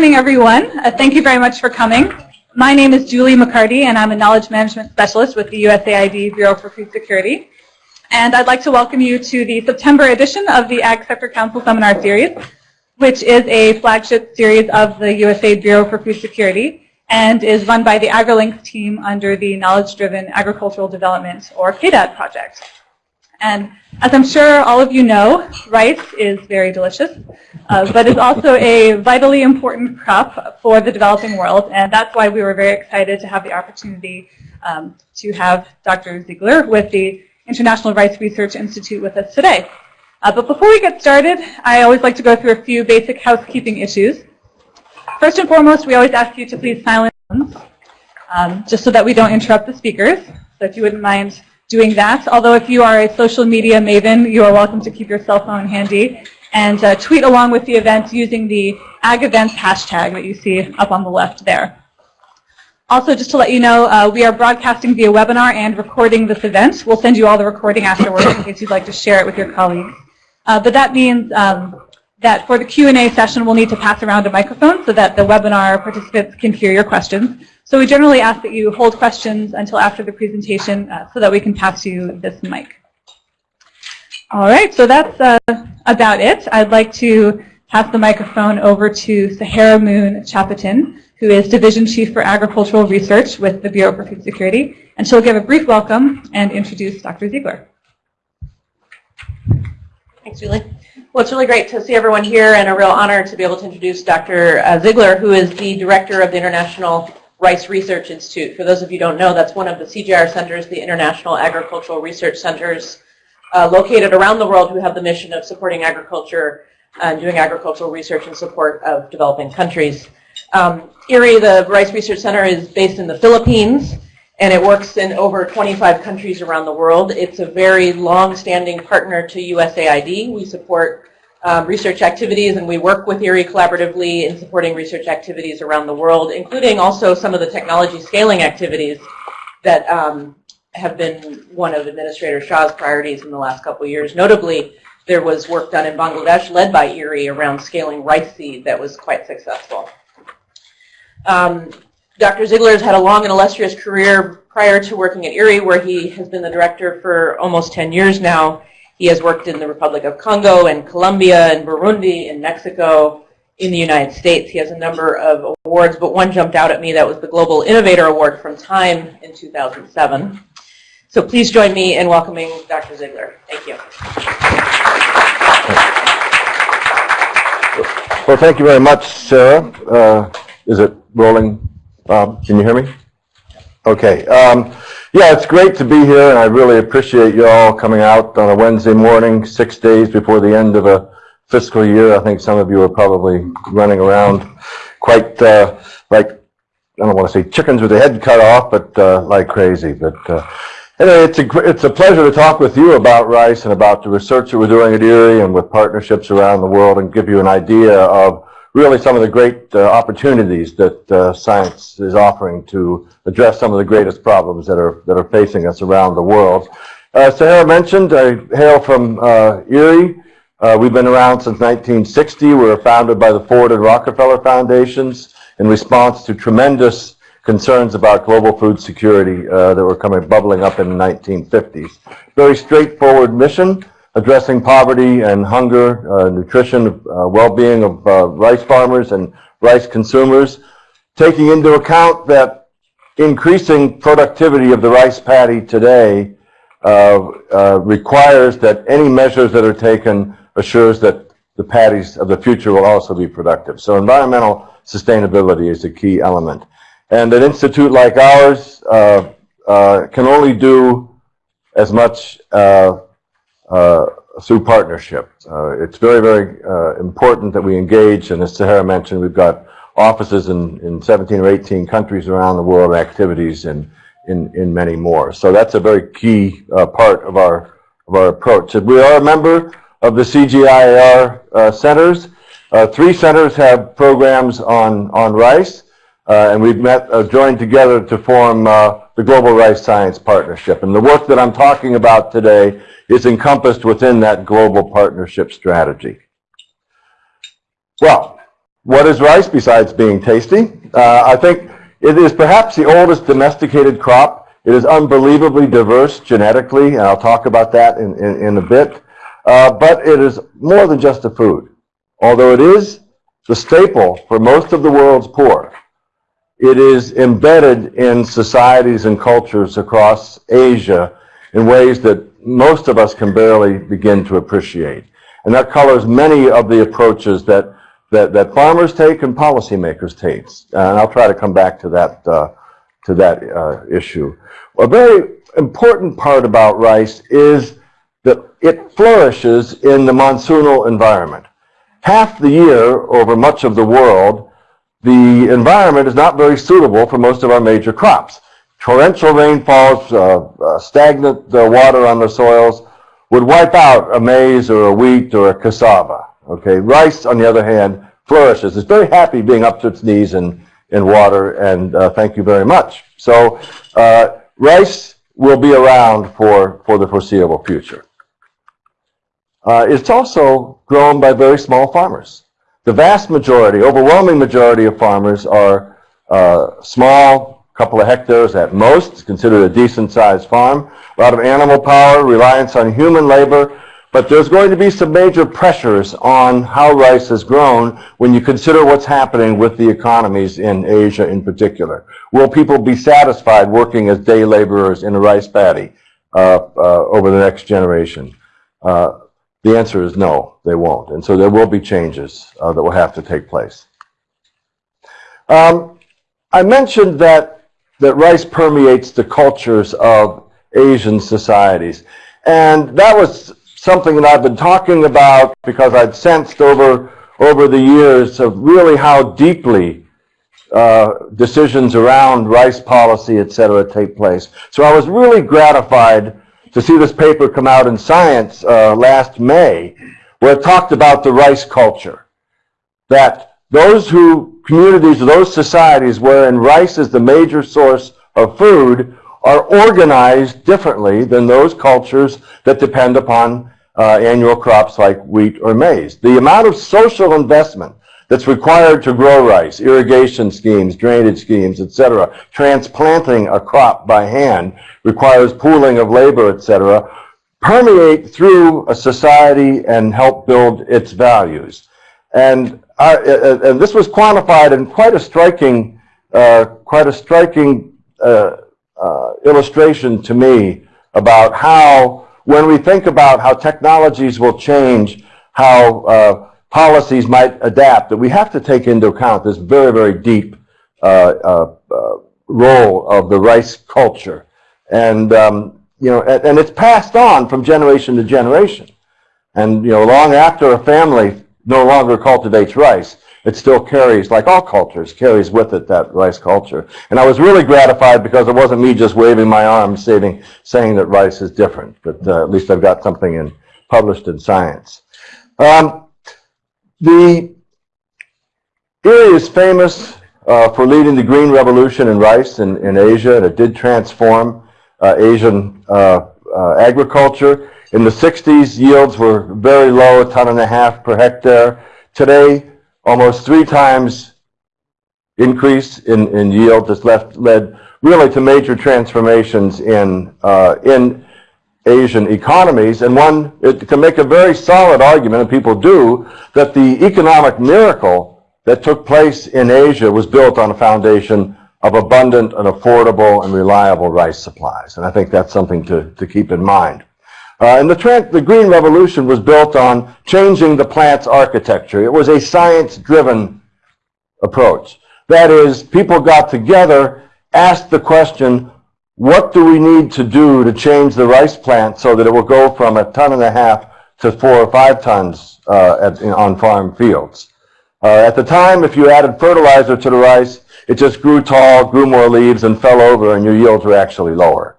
morning, everyone. Uh, thank you very much for coming. My name is Julie MacCartee, and I'm a Knowledge Management Specialist with the USAID Bureau for Food Security. And I'd like to welcome you to the September edition of the Ag Sector Council Seminar Series, which is a flagship series of the USAID Bureau for Food Security and is run by the AgriLinks team under the Knowledge Driven Agricultural Development, or KDAD project. And as I'm sure all of you know, rice is very delicious, uh, but is also a vitally important crop for the developing world, and that's why we were very excited to have the opportunity um, to have Dr. Ziegler with the International Rice Research Institute with us today. Uh, but before we get started, I always like to go through a few basic housekeeping issues. First and foremost, we always ask you to please silence um, just so that we don't interrupt the speakers. So if you wouldn't mind doing that. Although if you are a social media maven, you are welcome to keep your cell phone handy and uh, tweet along with the event using the Ag Events hashtag that you see up on the left there. Also, just to let you know, uh, we are broadcasting via webinar and recording this event. We'll send you all the recording afterwards in case you'd like to share it with your colleagues. Uh, but that means um, that for the Q&A session, we'll need to pass around a microphone so that the webinar participants can hear your questions. So we generally ask that you hold questions until after the presentation uh, so that we can pass you this mic. All right, so that's uh, about it. I'd like to pass the microphone over to Saharah Moon Chapotin, who is Division Chief for Agricultural Research with the Bureau for Food Security, and she'll give a brief welcome and introduce Dr. Ziegler. Thanks, Julie. Well, it's really great to see everyone here and a real honor to be able to introduce Dr. Uh, Ziegler, who is the Director of the International Rice Research Institute. For those of you who don't know, that's one of the CGIAR centers, the International Agricultural Research Centers, uh, located around the world who have the mission of supporting agriculture and doing agricultural research in support of developing countries. Um, the Rice Research Center, is based in the Philippines, and it works in over 25 countries around the world. It's a very long-standing partner to USAID. We support um, research activities, and we work with IRRI collaboratively in supporting research activities around the world, including also some of the technology scaling activities that um, have been one of Administrator Shah's priorities in the last couple of years. Notably, there was work done in Bangladesh led by IRRI around scaling rice seed that was quite successful. Um, Dr. Ziegler has had a long and illustrious career prior to working at IRRI, where he has been the director for almost 10 years now. He has worked in the Republic of Congo and Colombia and Burundi and Mexico in the United States. He has a number of awards, but one jumped out at me. That was the Global Innovator Award from Time in 2007. So please join me in welcoming Dr. Ziegler. Thank you. Well, thank you very much, Sarah. Uh, is it rolling? Bob, can you hear me? Okay. Um, yeah, it's great to be here, and I really appreciate you all coming out on a Wednesday morning, six days before the end of a fiscal year. I think some of you are probably running around quite uh, like, I don't want to say chickens with their head cut off, but uh, like crazy. But uh, anyway, it's a, it's a pleasure to talk with you about rice and about the research that we're doing at IRRI and with partnerships around the world and give you an idea of really some of the great uh, opportunities that uh, science is offering to address some of the greatest problems that are that are facing us around the world. Uh, Saharah mentioned, I hail from uh, IRRI. Uh, we've been around since 1960. We were founded by the Ford and Rockefeller Foundations in response to tremendous concerns about global food security uh, that were coming bubbling up in the 1950s. Very straightforward mission addressing poverty and hunger, uh, nutrition, uh, well-being of uh, rice farmers and rice consumers, taking into account that increasing productivity of the rice paddy today uh, uh, requires that any measures that are taken assures that the paddies of the future will also be productive. So environmental sustainability is a key element. And an institute like ours uh, can only do as much through partnership. Uh, it's very, very uh, important that we engage, and as Saharah mentioned, we've got offices in, in 17 or 18 countries around the world, activities in, in, in many more. So that's a very key uh, part of our, of our approach. And we are a member of the CGIAR uh, centers. Uh, three centers have programs on, on rice, and we've met, joined together to form the Global Rice Science Partnership. And the work that I'm talking about today is encompassed within that global partnership strategy. Well, what is rice besides being tasty? Uh, I think it is perhaps the oldest domesticated crop. It is unbelievably diverse genetically, and I'll talk about that in, in, in a bit. Uh, but it is more than just a food. Although it is the staple for most of the world's poor, it is embedded in societies and cultures across Asia in ways that most of us can barely begin to appreciate. And that colors many of the approaches that, that, that farmers take and policymakers take. And I'll try to come back to that, uh, to that uh, issue. A very important part about rice is that it flourishes in the monsoonal environment. Half the year over much of the world, the environment is not very suitable for most of our major crops. Torrential rainfalls, uh, uh, stagnant uh, water on the soils would wipe out a maize or a wheat or a cassava. Okay, rice, on the other hand, flourishes. It's very happy being up to its knees in, in water, and uh, thank you very much. So uh, rice will be around for, for the foreseeable future. Uh, it's also grown by very small farmers. The vast majority, overwhelming majority of farmers are uh, small, couple of hectares at most. It's considered a decent sized farm. A lot of animal power, reliance on human labor. But there's going to be some major pressures on how rice is grown when you consider what's happening with the economies in Asia in particular. Will people be satisfied working as day laborers in a rice paddy uh, uh, over the next generation? Uh, the answer is no, they won't. And so there will be changes uh, that will have to take place. Um, I mentioned that, that rice permeates the cultures of Asian societies. And that was something that I've been talking about because I'd sensed over, over the years of really how deeply uh, decisions around rice policy, et cetera, take place. So I was really gratified to see this paper come out in Science uh, last May, where it talked about the rice culture. That those who, communities, those societies wherein rice is the major source of food are organized differently than those cultures that depend upon uh, annual crops like wheat or maize. The amount of social investment that's required to grow rice, irrigation schemes, drainage schemes, etc. Transplanting a crop by hand requires pooling of labor, etc. Permeate through a society and help build its values. And, I, and this was quantified in quite a striking, uh, quite a striking uh, uh, illustration to me about how, when we think about how technologies will change, how uh, policies might adapt, that we have to take into account this very, very deep uh, uh, uh, role of the rice culture. And, um, you know, and, and, it's passed on from generation to generation. And, you know, long after a family no longer cultivates rice, it still carries, like all cultures, carries with it that rice culture. And I was really gratified because it wasn't me just waving my arms saying, saying that rice is different, but uh, at least I've got something in, published in Science. Um, the IRRI is famous uh, for leading the green revolution in rice in, in Asia, and it did transform uh, Asian uh, uh agriculture. In the 60s, yields were very low, a ton and a half per hectare. Today, almost three times increase in, in yield has left, led really to major transformations in, uh, in Asian economies, and one it can make a very solid argument, and people do, that the economic miracle that took place in Asia was built on a foundation of abundant and affordable and reliable rice supplies. And I think that's something to, to keep in mind. Uh, and the, the Green Revolution was built on changing the plant's architecture. It was a science-driven approach. That is, people got together, asked the question, what do we need to do to change the rice plant so that it will go from a ton and a half to four or five tons uh, at, in, on farm fields? Uh, at the time, if you added fertilizer to the rice, it just grew tall, grew more leaves, and fell over, and your yields were actually lower.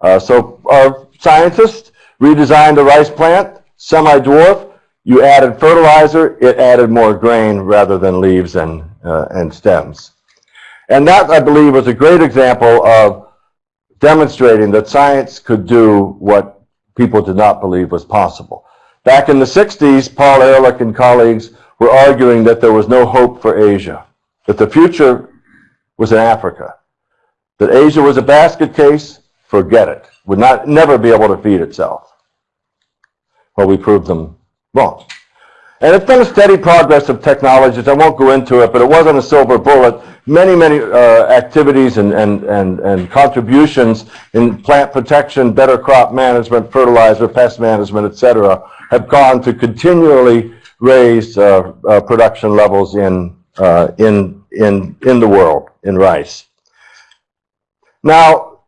Uh, so our scientists redesigned the rice plant, semi-dwarf. You added fertilizer, it added more grain rather than leaves and, uh, and stems. And that, I believe, was a great example of demonstrating that science could do what people did not believe was possible. Back in the 60s, Paul Ehrlich and colleagues were arguing that there was no hope for Asia, that the future was in Africa, that Asia was a basket case, forget it, would not, never be able to feed itself. Well, we proved them wrong. And it's been a steady progress of technologies. I won't go into it, but it wasn't a silver bullet. Many, many uh, activities and, and, and, and contributions in plant protection, better crop management, fertilizer, pest management, et cetera, have gone to continually raise uh, uh, production levels in, uh, in, in, in the world, in rice. Now,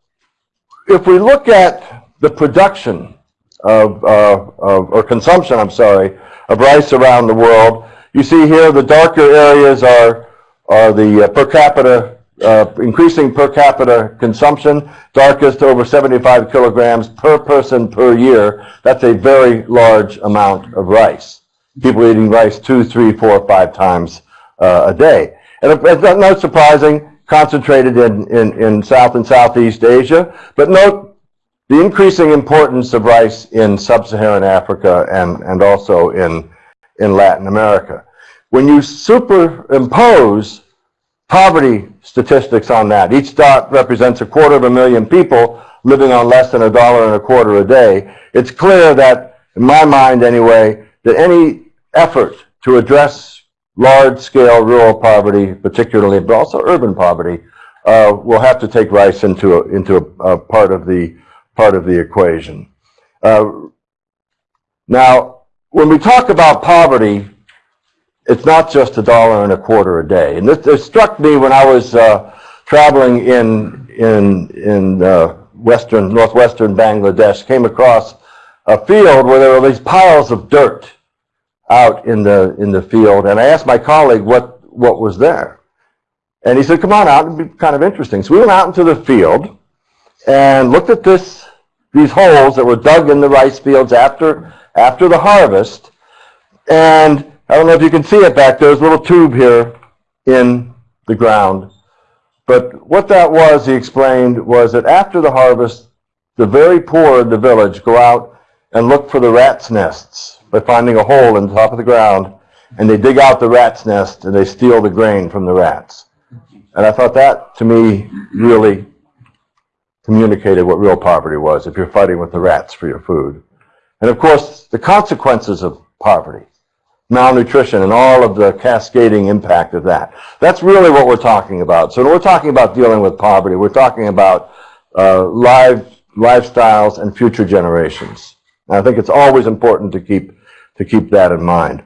if we look at the production of, uh, of, or consumption, I'm sorry, of rice around the world, you see here the darker areas are, are the uh, per capita, uh, increasing per capita consumption, darkest over 75 kilograms per person per year. That's a very large amount of rice. People eating rice two, three, four, five times uh, a day. And it's not, not surprising, concentrated in, in, in South and Southeast Asia, but note the increasing importance of rice in sub-Saharan Africa and, and also in, in Latin America. When you superimpose poverty statistics on that, each dot represents a quarter of a million people living on less than a dollar and a quarter a day, it's clear that, in my mind anyway, that any effort to address large-scale rural poverty, particularly, but also urban poverty, uh, will have to take rice into a, into a, a part of the part of the equation. Uh, now, when we talk about poverty, it's not just a dollar and a quarter a day. And this struck me when I was uh, traveling in in in uh, western northwestern Bangladesh. Came across a field where there were these piles of dirt out in the in the field, and I asked my colleague what what was there, and he said, "Come on out; it'd be kind of interesting." So we went out into the field and looked at this these holes that were dug in the rice fields after after the harvest, and I don't know if you can see it back there. There's a little tube here in the ground. But what that was, he explained, was that after the harvest, the very poor in the village go out and look for the rat's nests by finding a hole in the top of the ground, and they dig out the rat's nest and they steal the grain from the rats. And I thought that, to me, really communicated what real poverty was if you're fighting with the rats for your food. And of course, the consequences of poverty, malnutrition, and all of the cascading impact of that. That's really what we're talking about. So we're talking about dealing with poverty, we're talking about uh, live, lifestyles and future generations. And I think it's always important to keep, to keep that in mind.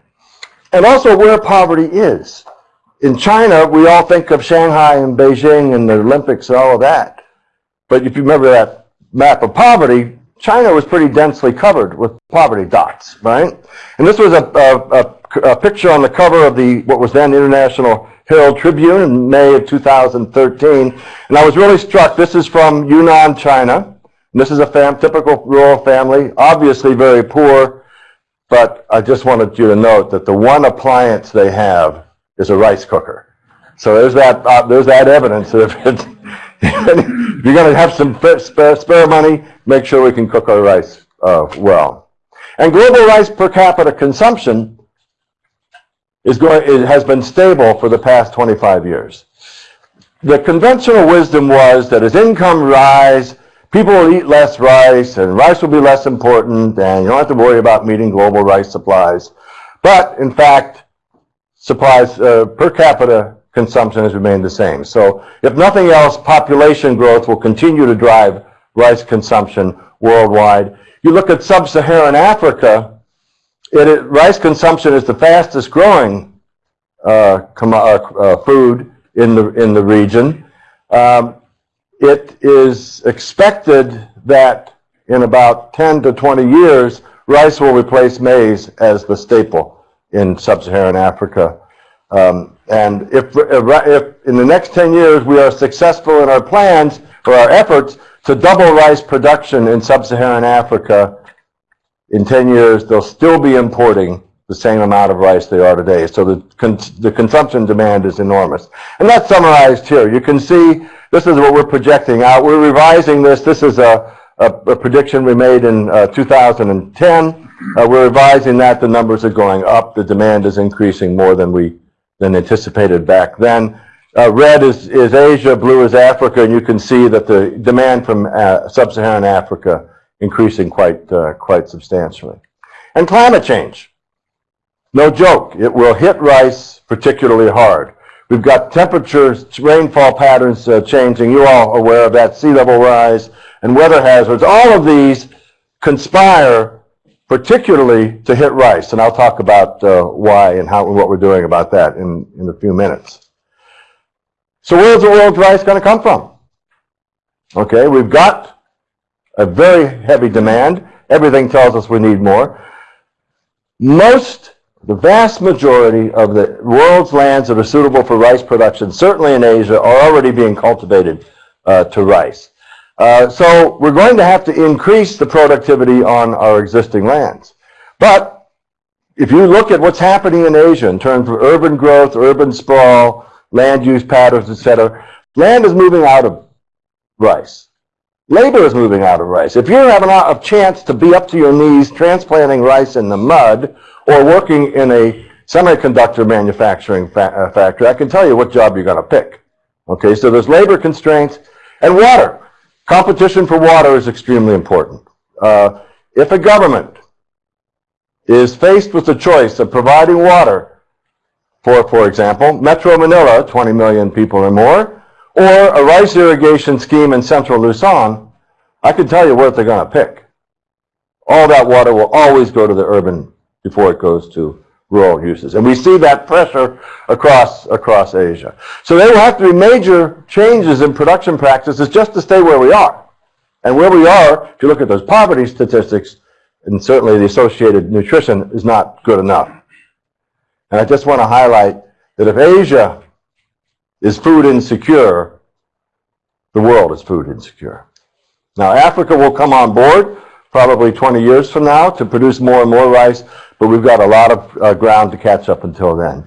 And also where poverty is. In China, we all think of Shanghai and Beijing and the Olympics and all of that. But if you remember that map of poverty, China was pretty densely covered with poverty dots, right? And this was a, a, a, picture on the cover of the what was then International Herald Tribune in May of 2013. And I was really struck. This is from Yunnan, China. And this is a fam typical rural family, obviously very poor. But I just wanted you to note that the one appliance they have is a rice cooker. So there's that, uh, there's that evidence that if, it's, if you're going to have some spare, spare money, make sure we can cook our rice uh, well. And global rice per capita consumption is going, it has been stable for the past 25 years. The conventional wisdom was that as income rise, people will eat less rice, and rice will be less important, and you don't have to worry about meeting global rice supplies. But in fact, supplies uh, per capita consumption has remained the same. So if nothing else, population growth will continue to drive rice consumption worldwide. You look at sub-Saharan Africa, it, it, rice consumption is the fastest growing uh, uh, uh, food in the, in the region. Um, it is expected that in about 10 to 20 years, rice will replace maize as the staple in sub-Saharan Africa. Um, and if, if in the next 10 years we are successful in our plans or our efforts to double rice production in sub-Saharan Africa, in 10 years they'll still be importing the same amount of rice they are today. So the, the consumption demand is enormous. And that's summarized here. You can see this is what we're projecting out. We're revising this. This is a, a, a prediction we made in uh, 2010. Uh, we're revising that. The numbers are going up. The demand is increasing more than we than anticipated back then. Uh, red is, is Asia, blue is Africa, and you can see that the demand from uh, sub-Saharan Africa increasing quite, uh, quite substantially. And climate change. No joke. It will hit rice particularly hard. We've got temperatures, rainfall patterns uh, changing. You all aware of that, sea level rise and weather hazards. All of these conspire particularly to hit rice. And I'll talk about uh, why and how and what we're doing about that in, in a few minutes. So where's the world's rice going to come from? Okay, we've got a very heavy demand. Everything tells us we need more. Most, the vast majority of the world's lands that are suitable for rice production, certainly in Asia, are already being cultivated uh, to rice. Uh, so we're going to have to increase the productivity on our existing lands. But if you look at what's happening in Asia in terms of urban growth, urban sprawl, land use patterns, etc., land is moving out of rice. Labor is moving out of rice. If you're having a chance to be up to your knees transplanting rice in the mud or working in a semiconductor manufacturing fa uh, factory, I can tell you what job you're going to pick. Okay, so there's labor constraints and water. Competition for water is extremely important. Uh, if a government is faced with the choice of providing water for, for example, Metro Manila, 20 million people or more, or a rice irrigation scheme in central Luzon, I can tell you what they're going to pick. All that water will always go to the urban before it goes to rural uses. And we see that pressure across, across Asia. So there will have to be major changes in production practices just to stay where we are. And where we are, if you look at those poverty statistics, and certainly the associated nutrition is not good enough. And I just want to highlight that if Asia is food insecure, the world is food insecure. Now, Africa will come on board probably 20 years from now to produce more and more rice, but we've got a lot of uh, ground to catch up until then.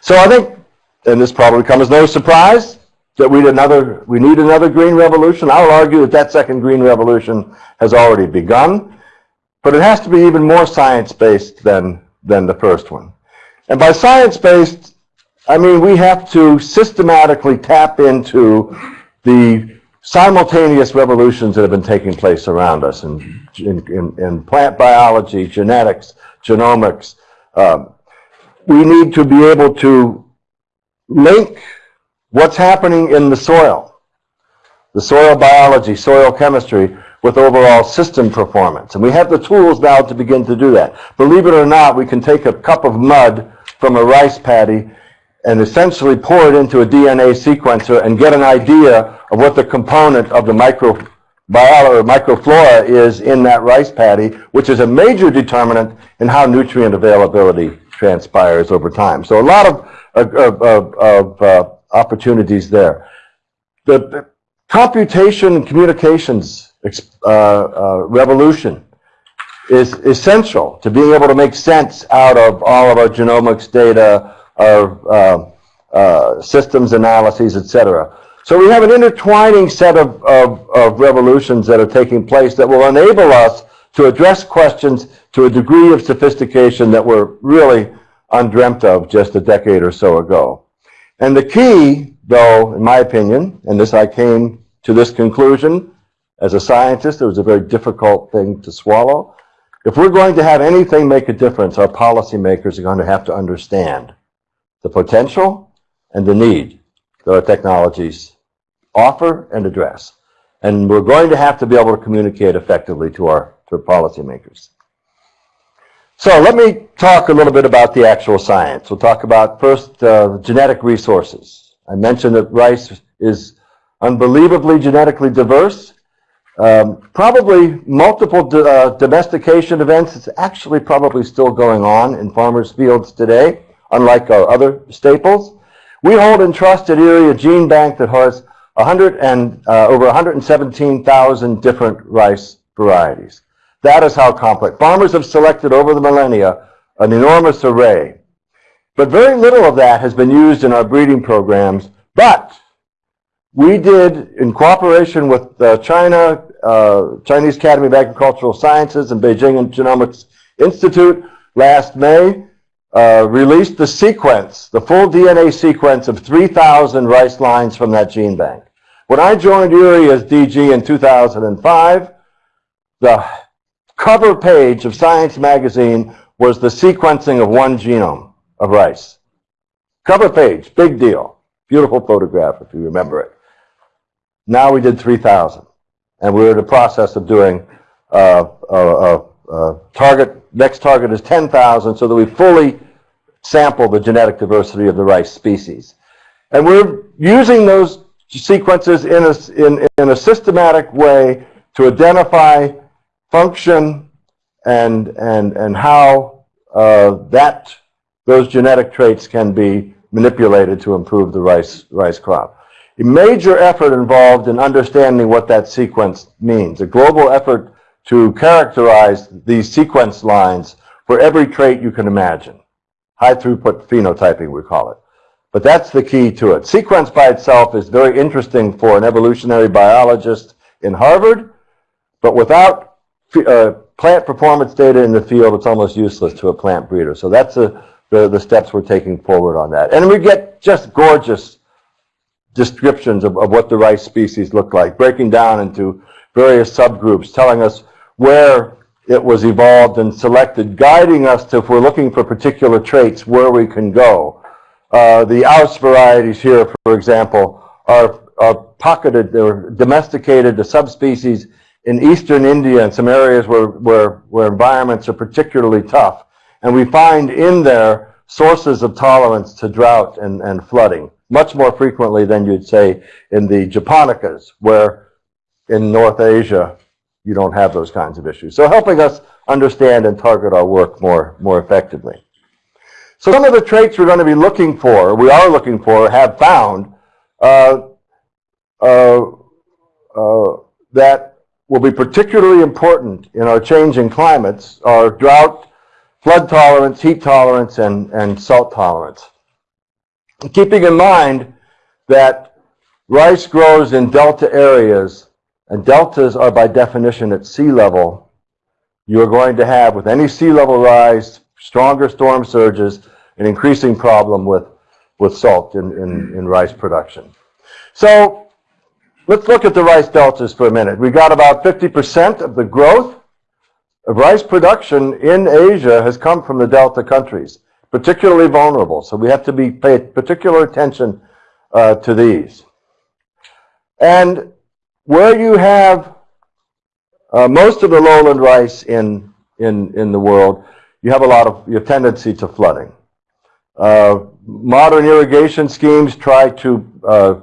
So I think, and this probably comes as no surprise, that we need another, we need another green revolution. I'll argue that that second green revolution has already begun, but it has to be even more science-based than, than the first one. And by science-based, I mean we have to systematically tap into the simultaneous revolutions that have been taking place around us in, in, in, in plant biology, genetics, genomics. Um, we need to be able to link what's happening in the soil, the soil biology, soil chemistry, with overall system performance. And we have the tools now to begin to do that. Believe it or not, we can take a cup of mud from a rice paddy and essentially pour it into a DNA sequencer and get an idea of what the component of the microbiota or microflora is in that rice paddy, which is a major determinant in how nutrient availability transpires over time. So a lot of, of, of, of uh, opportunities there. The computation and communications uh, uh, revolution is essential to being able to make sense out of all of our genomics data, our uh, uh, systems analyses, etc. So we have an intertwining set of, of, of revolutions that are taking place that will enable us to address questions to a degree of sophistication that were really undreamt of just a decade or so ago. And the key, though, in my opinion, and this I came to this conclusion as a scientist, it was a very difficult thing to swallow. If we're going to have anything make a difference, our policymakers are going to have to understand the potential and the need that our technologies offer and address. And we're going to have to be able to communicate effectively to our, to policymakers. So let me talk a little bit about the actual science. We'll talk about first uh, genetic resources. I mentioned that rice is unbelievably genetically diverse. Um, probably multiple uh, domestication events. It's actually probably still going on in farmers' fields today unlike our other staples. We hold in trust at gene bank that has 100 and, uh, over 117,000 different rice varieties. That is how complex. Farmers have selected over the millennia an enormous array. But very little of that has been used in our breeding programs, but we did, in cooperation with uh, China, uh, Chinese Academy of Agricultural Sciences and Beijing Genomics Institute, last May, uh, released the sequence, the full DNA sequence of 3,000 rice lines from that gene bank. When I joined IRRI as DG in 2005, the cover page of Science magazine was the sequencing of one genome of rice. Cover page, big deal. Beautiful photograph if you remember it. Now we did 3,000. And we're in the process of doing uh, uh, uh, target, next target is 10,000 so that we fully sample the genetic diversity of the rice species. And we're using those sequences in a, in, in a systematic way to identify function and, and, and how uh, that, those genetic traits can be manipulated to improve the rice, rice crop. A major effort involved in understanding what that sequence means, a global effort to characterize these sequence lines for every trait you can imagine. High throughput phenotyping, we call it. But that's the key to it. Sequence by itself is very interesting for an evolutionary biologist in Harvard, but without uh, plant performance data in the field, it's almost useless to a plant breeder. So that's a, the, the steps we're taking forward on that. And we get just gorgeous descriptions of, of what the rice species look like, breaking down into various subgroups, telling us where it was evolved and selected, guiding us to, if we're looking for particular traits, where we can go. Uh, the Aus varieties here, for example, are, are pocketed, they're domesticated to subspecies in eastern India and some areas where, where, where environments are particularly tough. And we find in there sources of tolerance to drought and, and flooding, much more frequently than you'd say in the Japonicas, where in North Asia you don't have those kinds of issues. So helping us understand and target our work more, more effectively. So some of the traits we're going to be looking for, we are looking for, have found, uh, uh, uh, that will be particularly important in our changing climates are drought, flood tolerance, heat tolerance, and, and salt tolerance. Keeping in mind that rice grows in delta areas, and deltas are by definition at sea level, you're going to have, with any sea level rise, stronger storm surges, an increasing problem with, with salt in, in, in rice production. So let's look at the rice deltas for a minute. We got about 50% of the growth of rice production in Asia has come from the delta countries, particularly vulnerable. So we have to be pay particular attention uh, to these. And where you have uh, most of the lowland rice in, in, in the world, you have a lot of your tendency to flooding. Uh, modern irrigation schemes try to uh,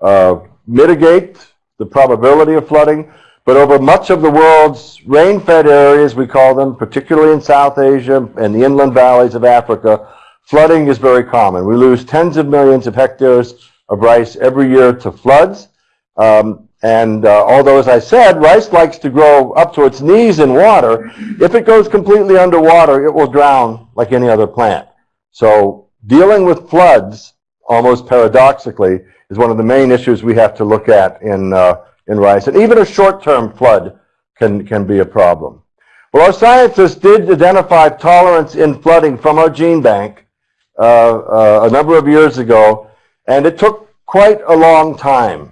uh, mitigate the probability of flooding, but over much of the world's rain-fed areas, we call them, particularly in South Asia and the inland valleys of Africa, flooding is very common. We lose tens of millions of hectares of rice every year to floods. Um, and uh, although, as I said, rice likes to grow up to its knees in water, if it goes completely underwater, it will drown like any other plant. So dealing with floods, almost paradoxically, is one of the main issues we have to look at in, uh, in rice. And even a short-term flood can, can be a problem. Well, our scientists did identify tolerance in flooding from our gene bank uh, uh, a number of years ago, and it took quite a long time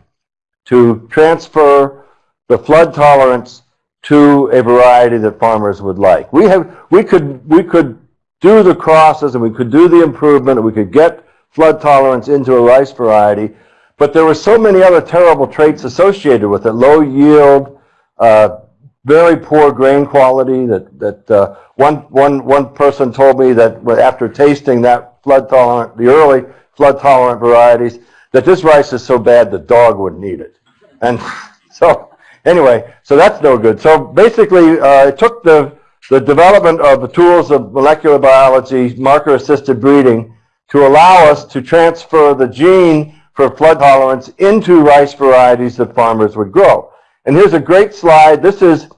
to transfer the flood tolerance to a variety that farmers would like. We have, we could, we could do the crosses and we could do the improvement and we could get flood tolerance into a rice variety, but there were so many other terrible traits associated with it, low yield, uh, very poor grain quality that, that uh, one, one, one person told me that after tasting that flood tolerant, the early flood tolerant varieties, that this rice is so bad the dog wouldn't eat it. And so anyway, so that's no good. So basically, uh, it took the the development of the tools of molecular biology, marker-assisted breeding, to allow us to transfer the gene for flood tolerance into rice varieties that farmers would grow. And here's a great slide. This is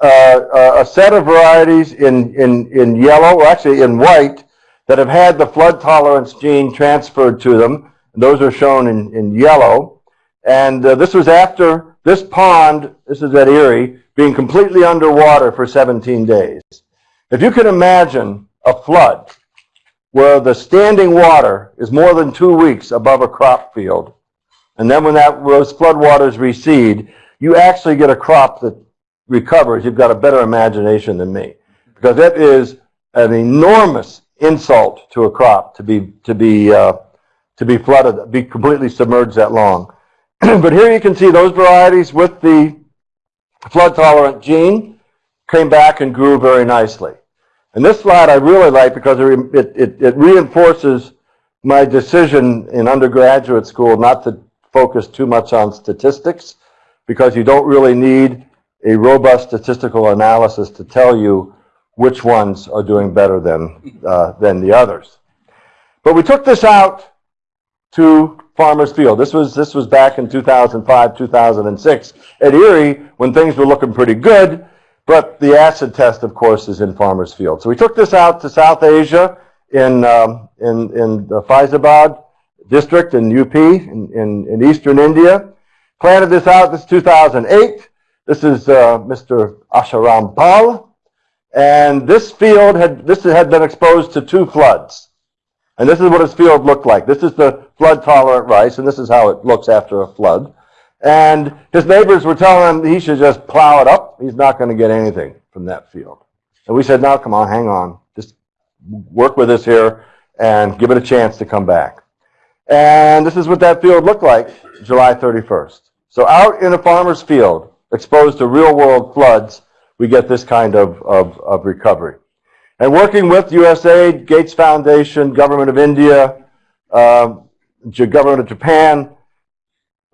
uh, a set of varieties in, in, in yellow, or actually in white, that have had the flood tolerance gene transferred to them. Those are shown in, in yellow. And uh, this was after this pond, this is at IRRI, being completely underwater for 17 days. If you can imagine a flood where the standing water is more than two weeks above a crop field, and then when that, those floodwaters recede, you actually get a crop that recovers. You've got a better imagination than me. Because that is an enormous insult to a crop to be, to be, uh, to be flooded, be completely submerged that long. but here you can see those varieties with the flood tolerant gene came back and grew very nicely. And this slide I really like because it, it, it reinforces my decision in undergraduate school not to focus too much on statistics because you don't really need a robust statistical analysis to tell you which ones are doing better than, uh, than the others. But we took this out to Farmers Field. This was, this was back in 2005, 2006 at IRRI when things were looking pretty good, but the acid test, of course, is in Farmers Field. So we took this out to South Asia in, um, in, in the Faizabad district in UP in, in, in eastern India. Planted this out, this is 2008. This is uh, Mr. Asharam Pal. And this field had, this had been exposed to two floods. And this is what his field looked like. This is the flood tolerant rice, and this is how it looks after a flood. And his neighbors were telling him he should just plow it up. He's not going to get anything from that field. And we said, no, come on, hang on. Just work with us here and give it a chance to come back. And this is what that field looked like July 31st. So out in a farmer's field, exposed to real world floods, we get this kind of, of, of recovery. And working with USAID, Gates Foundation, Government of India, uh, Government of Japan,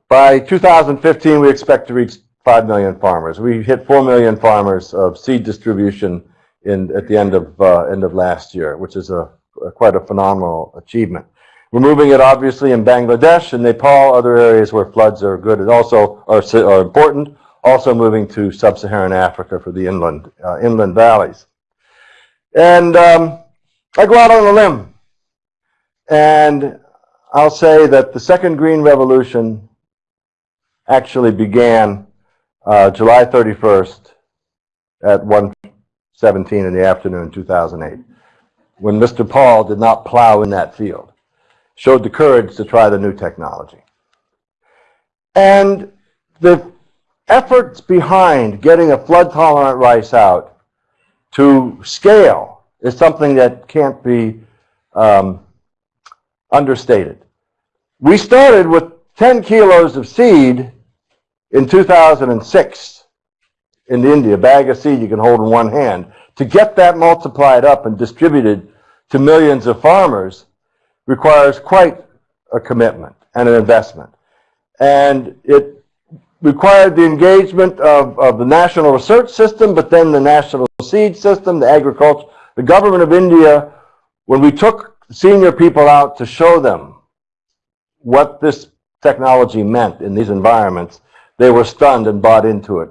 by 2015 we expect to reach 5 million farmers. We hit 4 million farmers of seed distribution in, at the end of, uh, end of last year, which is a, a quite a phenomenal achievement. We're moving it obviously in Bangladesh and Nepal, other areas where floods are good and also are, are important. Also moving to sub-Saharan Africa for the inland, uh, inland valleys. And um, I go out on a limb and I'll say that the second green revolution actually began uh, July 31st at 1.17 in the afternoon 2008 when Mr. Pal did not plow in that field showed the courage to try the new technology. And the efforts behind getting a flood-tolerant rice out to scale is something that can't be um, understated. We started with 10 kilos of seed in 2006 in India, a bag of seed you can hold in one hand. To get that multiplied up and distributed to millions of farmers, requires quite a commitment and an investment. And it required the engagement of, of the national research system, but then the national seed system, the agriculture, the government of India, when we took senior people out to show them what this technology meant in these environments, they were stunned and bought into it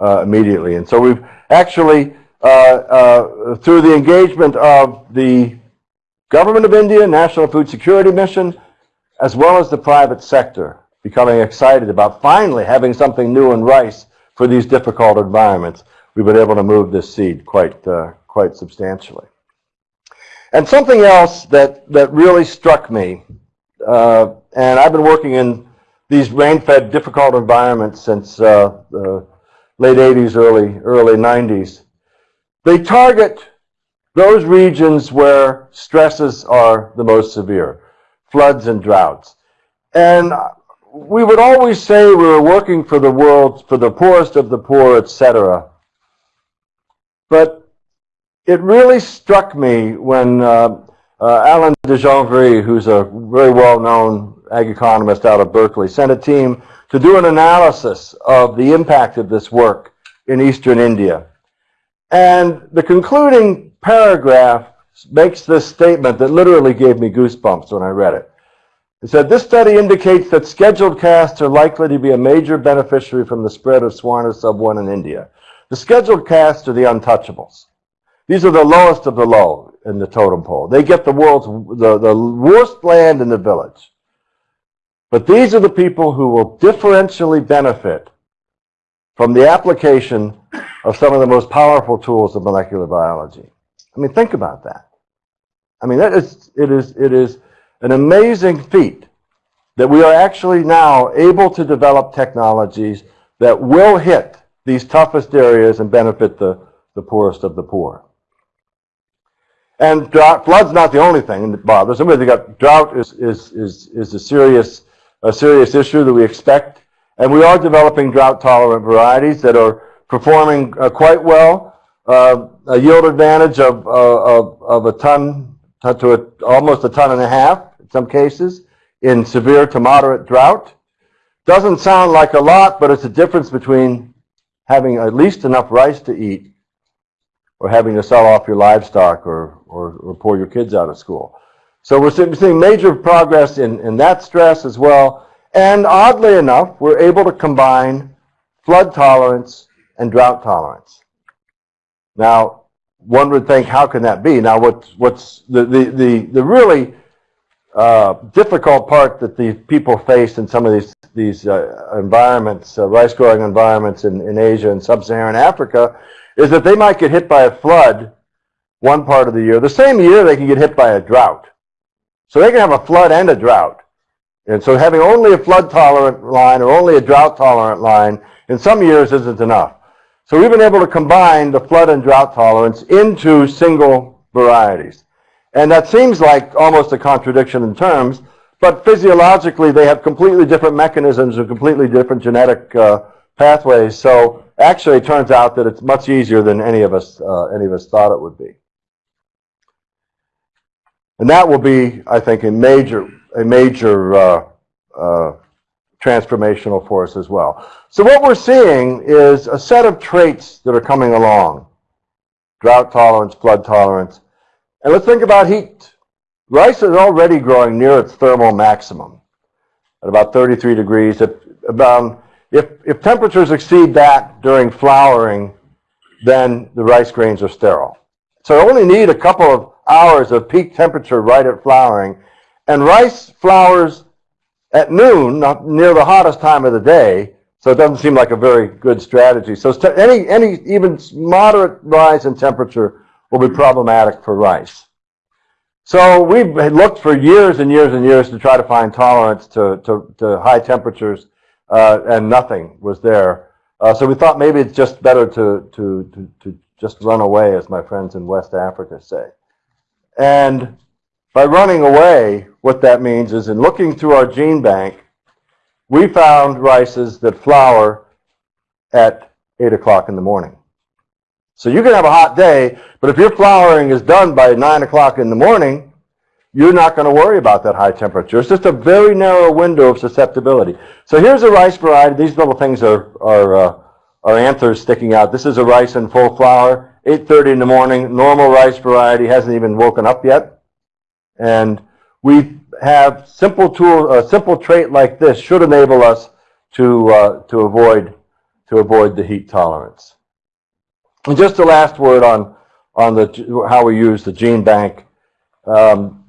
uh, immediately. And so we've actually, uh, uh, through the engagement of the Government of India, National Food Security Mission, as well as the private sector becoming excited about finally having something new in rice for these difficult environments. We've been able to move this seed quite, uh, quite substantially. And something else that, that really struck me, uh, and I've been working in these rain-fed difficult environments since uh, the late 80s, early, early 90s. They target those regions where stresses are the most severe, floods and droughts. And we would always say we were working for the world, for the poorest of the poor, etc. But it really struck me when uh, uh, Alain de Janvry, who's a very well-known ag economist out of Berkeley, sent a team to do an analysis of the impact of this work in eastern India. And the concluding paragraph makes this statement that literally gave me goosebumps when I read it. It said, this study indicates that scheduled castes are likely to be a major beneficiary from the spread of Swarna sub-1 in India. The scheduled castes are the untouchables. These are the lowest of the low in the totem pole. They get the world's, the, the worst land in the village. But these are the people who will differentially benefit from the application of some of the most powerful tools of molecular biology. I mean, think about that. I mean, that is, it is, it is an amazing feat that we are actually now able to develop technologies that will hit these toughest areas and benefit the, the poorest of the poor. And drought, flood's not the only thing that bothers them. They got drought is, is, is, is a serious, a serious issue that we expect. And we are developing drought tolerant varieties that are performing uh, quite well. Uh, a yield advantage of, uh, of, of a ton to a, almost a ton and a half some cases in severe to moderate drought. Doesn't sound like a lot, but it's a difference between having at least enough rice to eat or having to sell off your livestock or, or, or pull your kids out of school. So we're seeing major progress in, in that stress as well. And oddly enough, we're able to combine flood tolerance and drought tolerance. Now, one would think, how can that be? Now, what's, what's the, the, the, the really uh, difficult part that the people face in some of these, these uh, environments, uh, rice growing environments in, in Asia and sub-Saharan Africa, is that they might get hit by a flood one part of the year. The same year they can get hit by a drought. So they can have a flood and a drought. And so having only a flood tolerant line or only a drought tolerant line in some years isn't enough. So we've been able to combine the flood and drought tolerance into single varieties. And that seems like almost a contradiction in terms, but physiologically they have completely different mechanisms and completely different genetic uh, pathways. So actually it turns out that it's much easier than any of us, uh, any of us thought it would be. And that will be, I think, a major, a major uh, uh, transformational force as well. So what we're seeing is a set of traits that are coming along. Drought tolerance, flood tolerance. And let's think about heat. Rice is already growing near its thermal maximum at about 33 degrees. If, about, um, if, if temperatures exceed that during flowering, then the rice grains are sterile. So I only need a couple of hours of peak temperature right at flowering. And rice flowers at noon, not near the hottest time of the day, so it doesn't seem like a very good strategy. So any, any even moderate rise in temperature will be problematic for rice. So we've looked for years and years and years to try to find tolerance to, to, to high temperatures, uh, and nothing was there. Uh, so we thought maybe it's just better to, to, to, to just run away, as my friends in West Africa say. And by running away, what that means is in looking through our gene bank, we found rices that flower at 8 o'clock in the morning. So you can have a hot day, but if your flowering is done by 9 o'clock in the morning, you're not going to worry about that high temperature. It's just a very narrow window of susceptibility. So here's a rice variety. These little things are, are, uh, are anthers sticking out. This is a rice in full flower. 8.30 in the morning, normal rice variety, hasn't even woken up yet. And we have simple tool, a simple trait like this should enable us to, uh, to, avoid, to avoid the heat tolerance. And just the last word on, on the, how we use the gene bank. Um,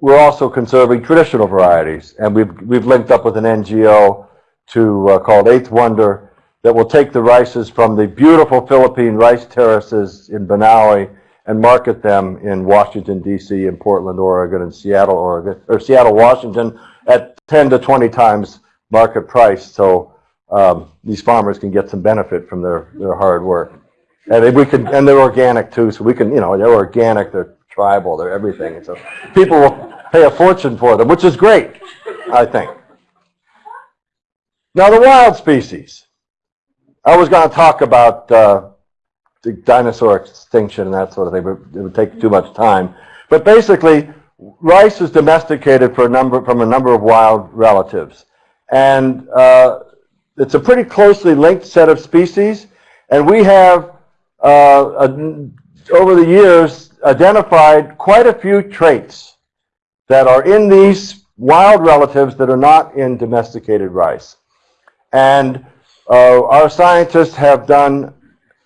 we're also conserving traditional varieties, and we've, we've linked up with an NGO to, uh, called Eighth Wonder, that will take the rices from the beautiful Philippine rice terraces in Banaue and market them in Washington, D.C., and Portland, Oregon, and Seattle, Oregon, or Seattle, Washington, at 10 to 20 times market price, so um, these farmers can get some benefit from their, their hard work. And we can, and they're organic too, so we can, you know, they're organic, they're tribal, they're everything. So people will pay a fortune for them, which is great, I think. Now the wild species. I was going to talk about uh, the dinosaur extinction and that sort of thing, but it would take too much time. But basically, rice is domesticated for a number, from a number of wild relatives. And uh, it's a pretty closely linked set of species. And we have, over the years, identified quite a few traits that are in these wild relatives that are not in domesticated rice. And uh, our scientists have done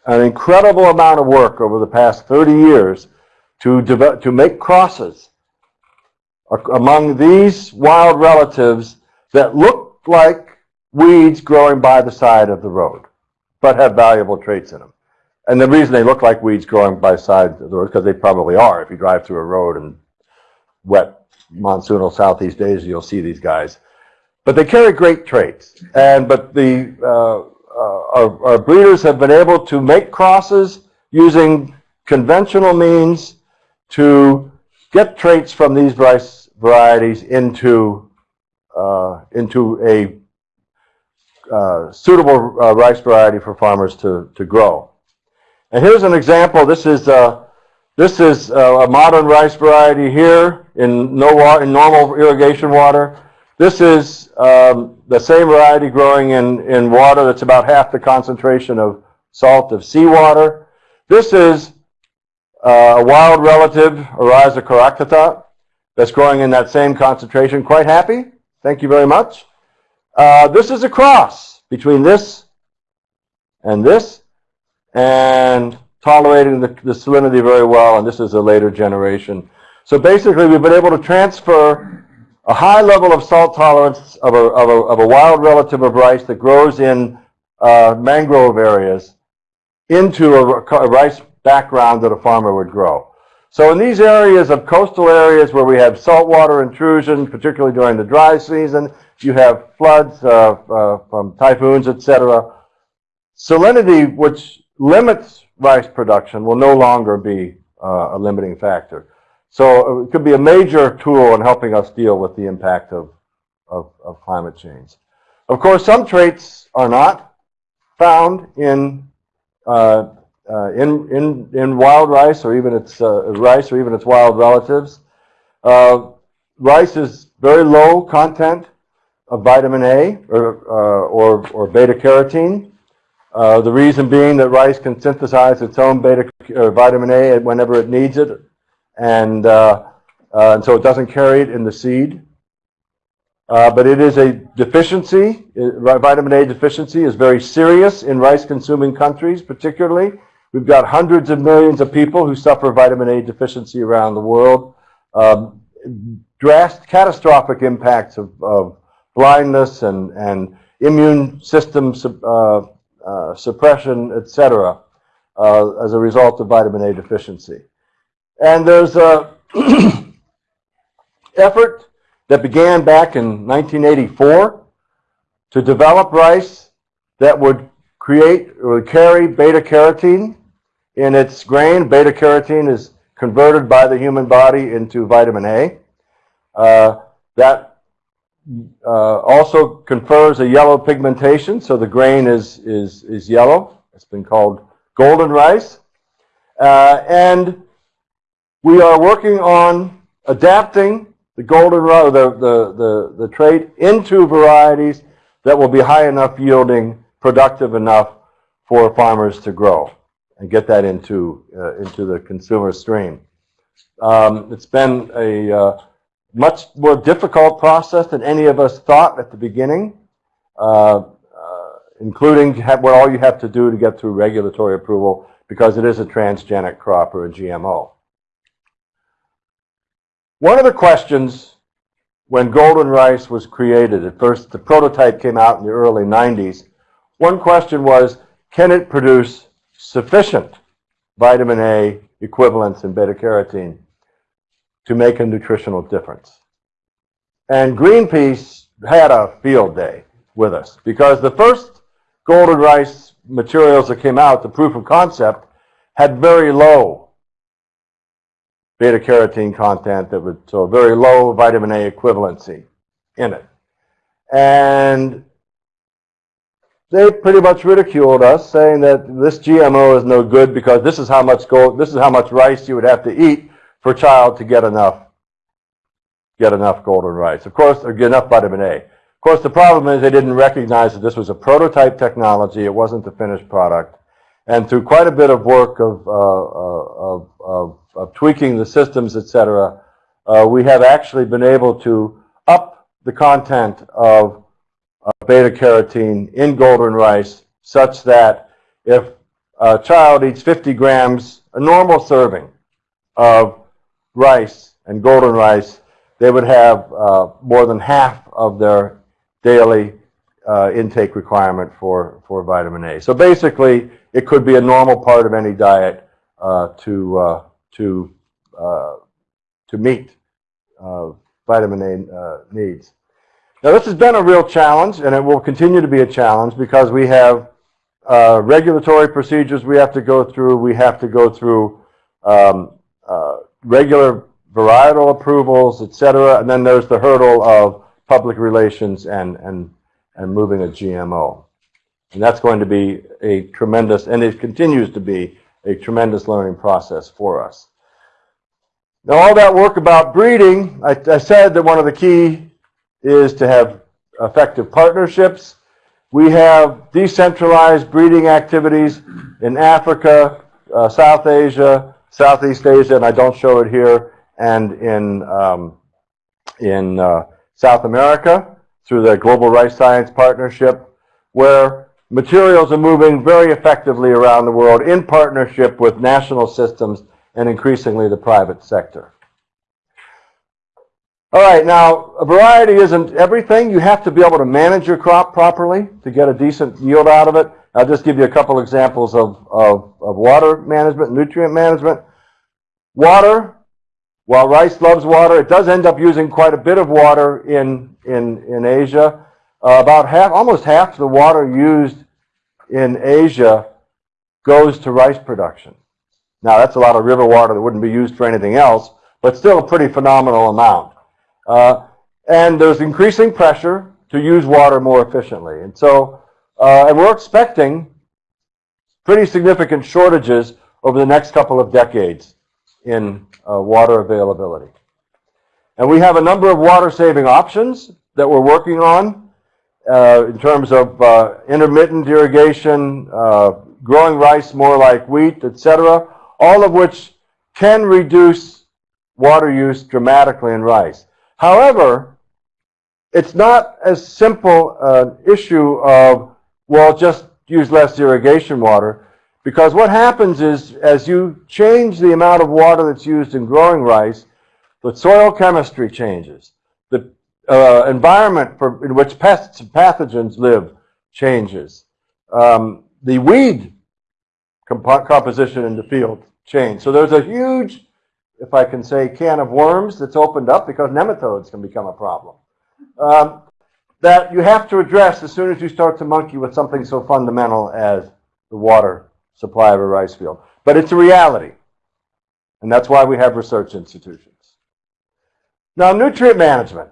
an incredible amount of work over the past 30 years to, develop, to make crosses among these wild relatives that look like weeds growing by the side of the road, but have valuable traits in them. And the reason they look like weeds growing by side of the road, because they probably are. If you drive through a road and wet monsoonal southeast days, you'll see these guys. But they carry great traits. And but the uh, uh, our, our breeders have been able to make crosses using conventional means to get traits from these rice varieties into uh, into a uh, suitable uh, rice variety for farmers to, to grow. And here's an example. This is uh, this is uh, a modern rice variety here in no wa- in normal irrigation water. This is um, the same variety growing in, in water that's about half the concentration of salt of seawater. This is uh, a wild relative, Oryza coarctata, that's growing in that same concentration. Quite happy. Thank you very much. Uh, this is a cross between this and this, and tolerating the, the salinity very well, and this is a later generation. So basically, we've been able to transfer a high level of salt tolerance of a, of a, of a wild relative of rice that grows in uh, mangrove areas into a, a rice background that a farmer would grow. So in these areas of coastal areas where we have saltwater intrusion, particularly during the dry season, you have floods uh, uh, from typhoons, etc. Salinity, which limits rice production, will no longer be uh, a limiting factor. So it could be a major tool in helping us deal with the impact of, of, of climate change. Of course, some traits are not found in uh, uh, in, in, in wild rice or even its uh, rice or even its wild relatives. Uh, rice is very low content of vitamin A or, uh, or, or beta carotene. Uh, the reason being that rice can synthesize its own beta uh, vitamin A whenever it needs it, and, and so it doesn't carry it in the seed. but it is a deficiency. vitamin A deficiency is very serious in rice-consuming countries, particularly. We've got hundreds of millions of people who suffer vitamin A deficiency around the world. Um, drastic, catastrophic impacts of, of blindness and, and immune system uh, uh, suppression, etc., uh, as a result of vitamin A deficiency. And there's a effort that began back in 1984 to develop rice that would create or carry beta carotene in its grain. Beta carotene is converted by the human body into vitamin A. Uh, that uh, also confers a yellow pigmentation, so the grain is, is, is yellow. It's been called golden rice. Uh, and we are working on adapting the golden rice, the, the, the, the trait into varieties that will be high enough yielding, productive enough for farmers to grow and get that into, uh, into the consumer stream. Um, it's been a uh, much more difficult process than any of us thought at the beginning, uh, uh including what all you have to do to get through regulatory approval because it is a transgenic crop or a GMO. One of the questions when golden rice was created, at first the prototype came out in the early 90s, one question was, can it produce sufficient vitamin A equivalents in beta carotene to make a nutritional difference. And Greenpeace had a field day with us because the first golden rice materials that came out, the proof of concept, had very low beta carotene content that would so very low vitamin A equivalency in it. And they pretty much ridiculed us, saying that this GMO is no good because this is how much gold, this is how much rice you would have to eat for a child to get enough, get enough golden rice. Of course, or get enough vitamin A. Of course, the problem is they didn't recognize that this was a prototype technology. It wasn't the finished product. And through quite a bit of work of, uh, uh of, of, of, tweaking the systems, etc., uh, we have actually been able to up the content of beta carotene in golden rice such that if a child eats 50 grams, a normal serving of rice and golden rice, they would have uh, more than half of their daily uh, intake requirement for, for vitamin A. So basically, it could be a normal part of any diet uh, to, uh, to, uh, to meet uh, vitamin A needs. Now, this has been a real challenge, and it will continue to be a challenge because we have regulatory procedures we have to go through. We have to go through um, regular varietal approvals, et cetera, and then there's the hurdle of public relations and, and, and moving a GMO. And that's going to be a tremendous, and it continues to be a tremendous learning process for us. Now, all that work about breeding, I, I said that one of the key is to have effective partnerships. We have decentralized breeding activities in Africa, uh, South Asia, Southeast Asia, and I don't show it here, and in, um, in uh, South America through the Global Rice Science Partnership, where materials are moving very effectively around the world in partnership with national systems and increasingly the private sector. All right, now, a variety isn't everything. You have to be able to manage your crop properly to get a decent yield out of it. I'll just give you a couple examples of, of, of water management, nutrient management. Water, while rice loves water, it does end up using quite a bit of water in, in, in Asia. Uh, about half, almost half the water used in Asia goes to rice production. Now, that's a lot of river water that wouldn't be used for anything else, but still a pretty phenomenal amount. Uh, and there's increasing pressure to use water more efficiently. And so, uh, and we're expecting pretty significant shortages over the next couple of decades in uh, water availability. And we have a number of water-saving options that we're working on uh, in terms of uh, intermittent irrigation, uh, growing rice more like wheat, etc., all of which can reduce water use dramatically in rice. However, it's not as simple an issue of, well, just use less irrigation water, because what happens is, as you change the amount of water that's used in growing rice, the soil chemistry changes. The uh, environment for, in which pests and pathogens live changes. Um, the weed comp composition in the field change. So there's a huge if I can say, can of worms that's opened up because nematodes can become a problem. Um, that you have to address as soon as you start to monkey with something so fundamental as the water supply of a rice field. But it's a reality. And that's why we have research institutions. Now, nutrient management.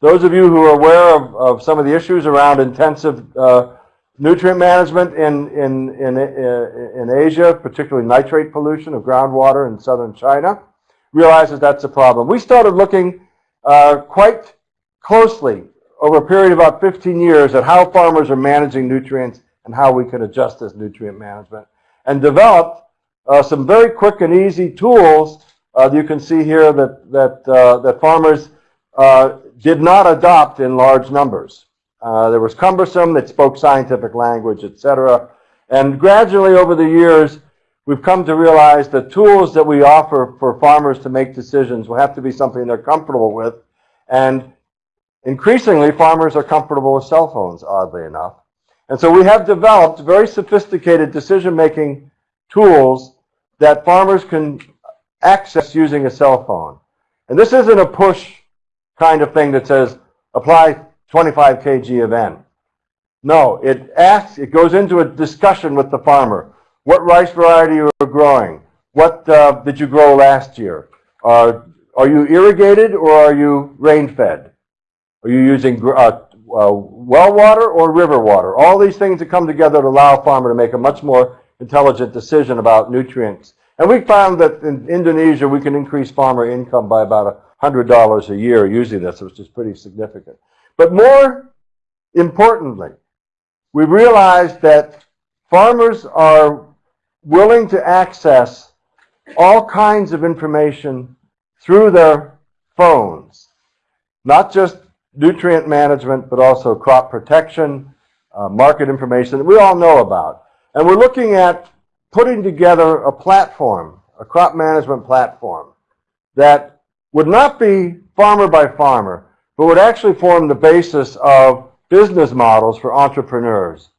Those of you who are aware of, of some of the issues around intensive uh, nutrient management in, in, in, uh, in Asia, particularly nitrate pollution of groundwater in southern China, realizes that's a problem. We started looking uh, quite closely over a period of about 15 years at how farmers are managing nutrients and how we can adjust this nutrient management and developed uh, some very quick and easy tools uh, you can see here that, that, uh, that farmers uh, did not adopt in large numbers. Uh, there was cumbersome, that spoke scientific language, etc. And gradually over the years, we've come to realize the tools that we offer for farmers to make decisions will have to be something they're comfortable with. And increasingly, farmers are comfortable with cell phones, oddly enough. And so we have developed very sophisticated decision-making tools that farmers can access using a cell phone. And this isn't a push kind of thing that says, apply 25 kg of N. No, it asks, it goes into a discussion with the farmer. What rice variety are you growing? What uh, did you grow last year? Uh, are you irrigated or are you rain-fed? Are you using uh, uh, well water or river water? All these things that come together to allow a farmer to make a much more intelligent decision about nutrients. And we found that in Indonesia, we can increase farmer income by about $100 a year using this, which is pretty significant. But more importantly, we realized that farmers are willing to access all kinds of information through their phones, not just nutrient management, but also crop protection, uh, market information that we all know about. And we're looking at putting together a platform, a crop management platform, that would not be farmer by farmer, but would actually form the basis of business models for entrepreneurs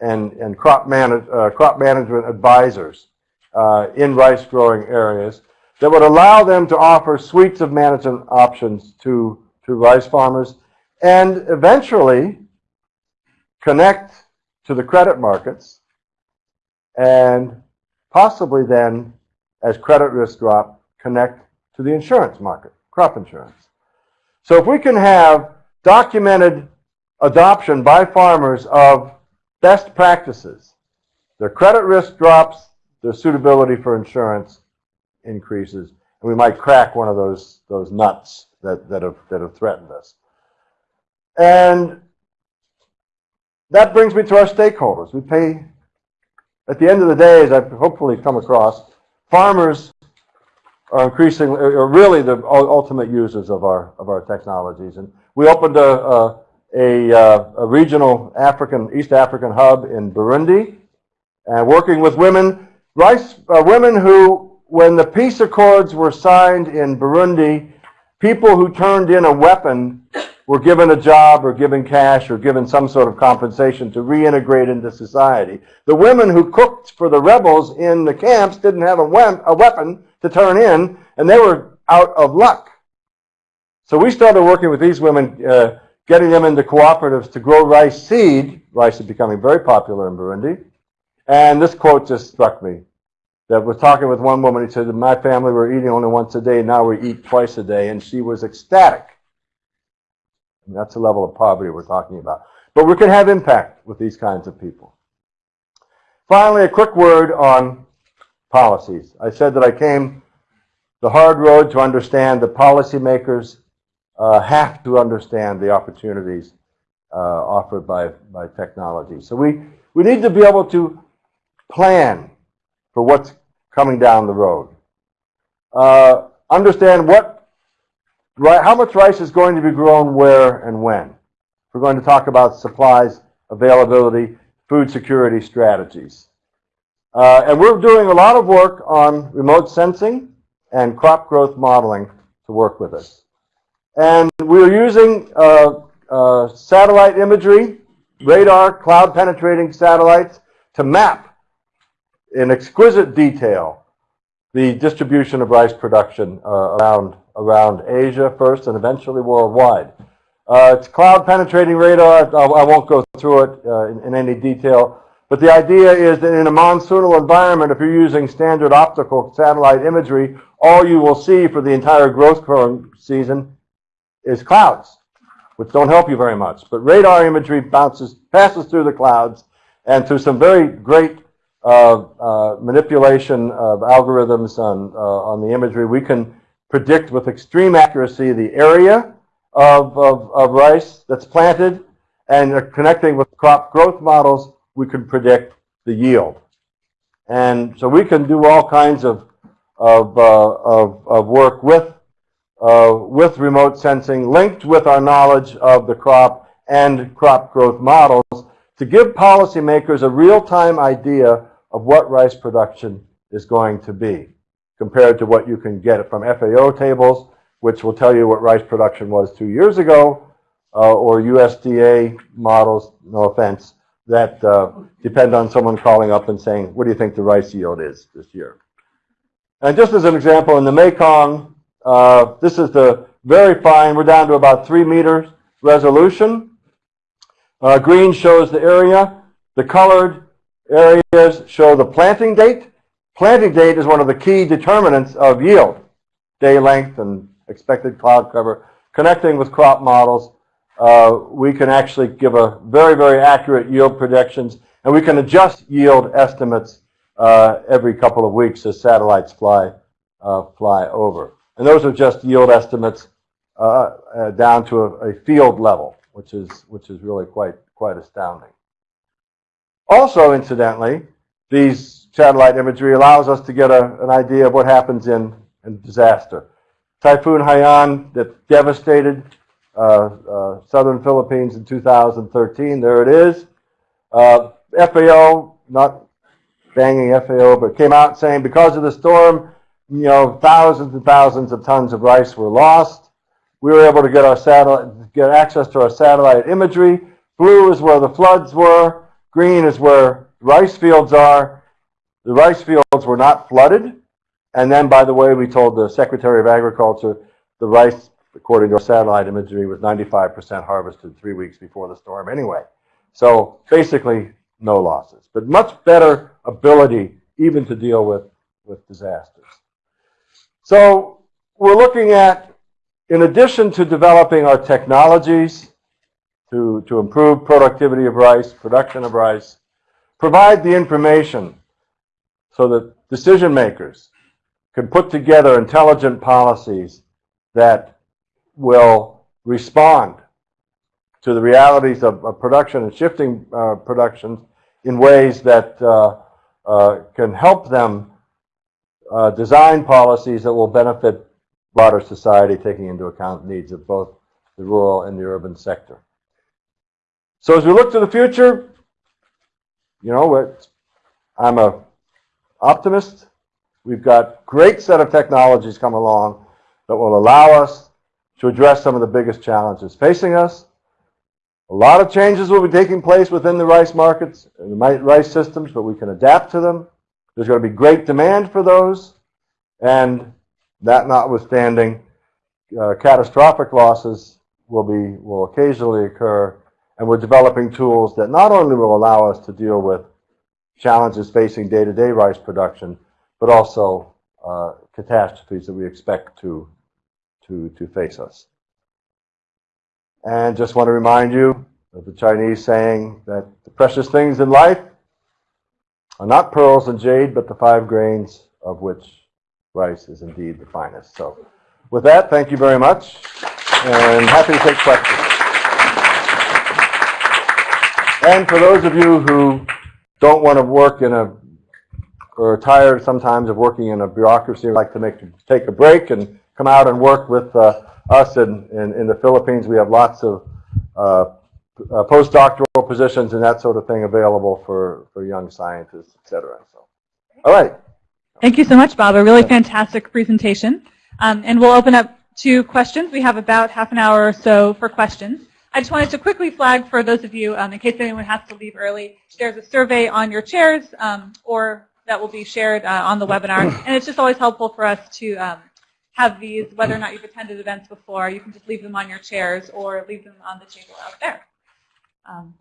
and, and crop, manage, uh, crop management advisors uh, in rice growing areas that would allow them to offer suites of management options to, to rice farmers and eventually connect to the credit markets and possibly then, as credit risks drop, connect to the insurance market, crop insurance. So if we can have documented adoption by farmers of best practices, their credit risk drops, their suitability for insurance increases, and we might crack one of those, those nuts that, that, have, that have threatened us. And that brings me to our stakeholders. We pay, at the end of the day, as I've hopefully come across, farmers are increasingly, are really the ultimate users of our, of our technologies. And we opened a, a, a, uh, a regional African, East African hub in Burundi, and working with women, rice, uh, women who, when the peace accords were signed in Burundi, people who turned in a weapon were given a job or given cash or given some sort of compensation to reintegrate into society. The women who cooked for the rebels in the camps didn't have a, a weapon to turn in, and they were out of luck. So we started working with these women, uh, getting them into cooperatives to grow rice seed. Rice is becoming very popular in Burundi. And this quote just struck me. That was talking with one woman, he said, my family were eating only once a day, now we eat twice a day. And she was ecstatic and that's the level of poverty we're talking about. But we can have impact with these kinds of people. Finally, a quick word on policies. I said that I came the hard road to understand that policymakers uh, have to understand the opportunities uh, offered by, by technology. So we, we need to be able to plan for what's coming down the road. Uh, understand what how much rice is going to be grown where and when? We're going to talk about supplies, availability, food security strategies. Uh, and we're doing a lot of work on remote sensing and crop growth modeling to work with us. And we're using uh, uh, satellite imagery, radar, cloud penetrating satellites to map in exquisite detail the distribution of rice production uh, around around Asia first and eventually worldwide. Uh, it's cloud penetrating radar. I, I won't go through it uh, in, in, any detail. But the idea is that in a monsoonal environment, if you're using standard optical satellite imagery, all you will see for the entire growth season is clouds, which don't help you very much. But radar imagery bounces, passes through the clouds, and through some very great uh, uh manipulation of algorithms on, uh, on the imagery, we can predict with extreme accuracy the area of, of, of rice that's planted, and connecting with crop growth models, we can predict the yield. And so we can do all kinds of, of, uh, of, of work with, uh, with remote sensing linked with our knowledge of the crop and crop growth models to give policymakers a real-time idea of what rice production is going to be compared to what you can get from FAO tables, which will tell you what rice production was two years ago, uh, or USDA models, no offense, that uh, depend on someone calling up and saying, what do you think the rice yield is this year? And just as an example, in the Mekong, uh, this is the very fine, we're down to about three meters resolution. Uh, green shows the area. The colored areas show the planting date. Planting date is one of the key determinants of yield, day length and expected cloud cover. Connecting with crop models, uh, we can actually give a very, very accurate yield predictions, and we can adjust yield estimates uh, every couple of weeks as satellites fly, uh, fly over. And those are just yield estimates uh, uh, down to a, a field level, which is, which is really quite, quite astounding. Also, incidentally, these satellite imagery allows us to get a, an idea of what happens in, in disaster. Typhoon Haiyan that devastated uh, uh, southern Philippines in 2013. There it is. Uh, FAO, not banging FAO, but came out saying because of the storm, you know, thousands and thousands of tons of rice were lost. We were able to get our satellite, get access to our satellite imagery, Blue is where the floods were. Green is where rice fields are. The rice fields were not flooded. And then, by the way, we told the Secretary of Agriculture the rice, according to our satellite imagery, was 95% harvested three weeks before the storm anyway. So basically, no losses, but much better ability even to deal with, with disasters. So we're looking at, in addition to developing our technologies to, to improve productivity of rice, production of rice, provide the information so that decision makers can put together intelligent policies that will respond to the realities of, of production and shifting uh, productions in ways that uh, uh, can help them uh, design policies that will benefit broader society, taking into account needs of both the rural and the urban sector. So as we look to the future, you know, I'm a optimist. We've got great set of technologies come along that will allow us to address some of the biggest challenges facing us. A lot of changes will be taking place within the rice markets and the rice systems, but we can adapt to them. There's going to be great demand for those, and that notwithstanding, uh, catastrophic losses will be will occasionally occur, and we're developing tools that not only will allow us to deal with challenges facing day-to-day rice production, but also uh, catastrophes that we expect to to to face us. And just want to remind you of the Chinese saying that the precious things in life are not pearls and jade, but the five grains of which rice is indeed the finest. So with that, thank you very much, and happy to take questions. And for those of you who don't want to work in a, or are tired sometimes of working in a bureaucracy, like to make take a break and come out and work with uh, us in, in, in, the Philippines. We have lots of uh, uh, postdoctoral positions and that sort of thing available for, for young scientists, et cetera. So, all right. Thank you so much, Bob. A really fantastic presentation. Um, and we'll open up to questions. We have about half an hour or so for questions. I just wanted to quickly flag for those of you, um, in case anyone has to leave early, there's a survey on your chairs um, or that will be shared uh, on the webinar. And it's just always helpful for us to um, have these, whether or not you've attended events before, you can just leave them on your chairs or leave them on the table out there. Um,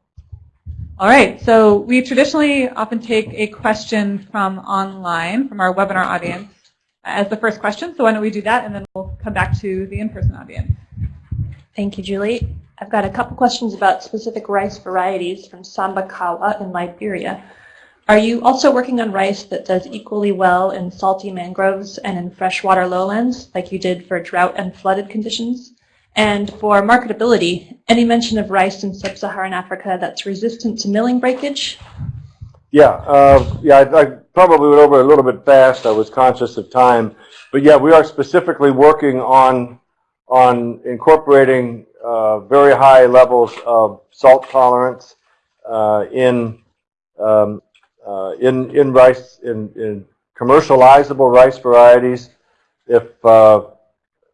all right, so we traditionally often take a question from online, from our webinar audience, as the first question. So why don't we do that, and then we'll come back to the in-person audience. Thank you, Julie. I've got a couple questions about specific rice varieties from Sambakawa in Liberia. Are you also working on rice that does equally well in salty mangroves and in freshwater lowlands, like you did for drought and flooded conditions? And for marketability, any mention of rice in sub-Saharan Africa that's resistant to milling breakage? Yeah, uh, yeah, I, I, probably went over a little bit fast. I was conscious of time, but yeah, we are specifically working on on incorporating uh, very high levels of salt tolerance uh, in um, uh, in, in rice, in, in commercializable rice varieties, if, uh,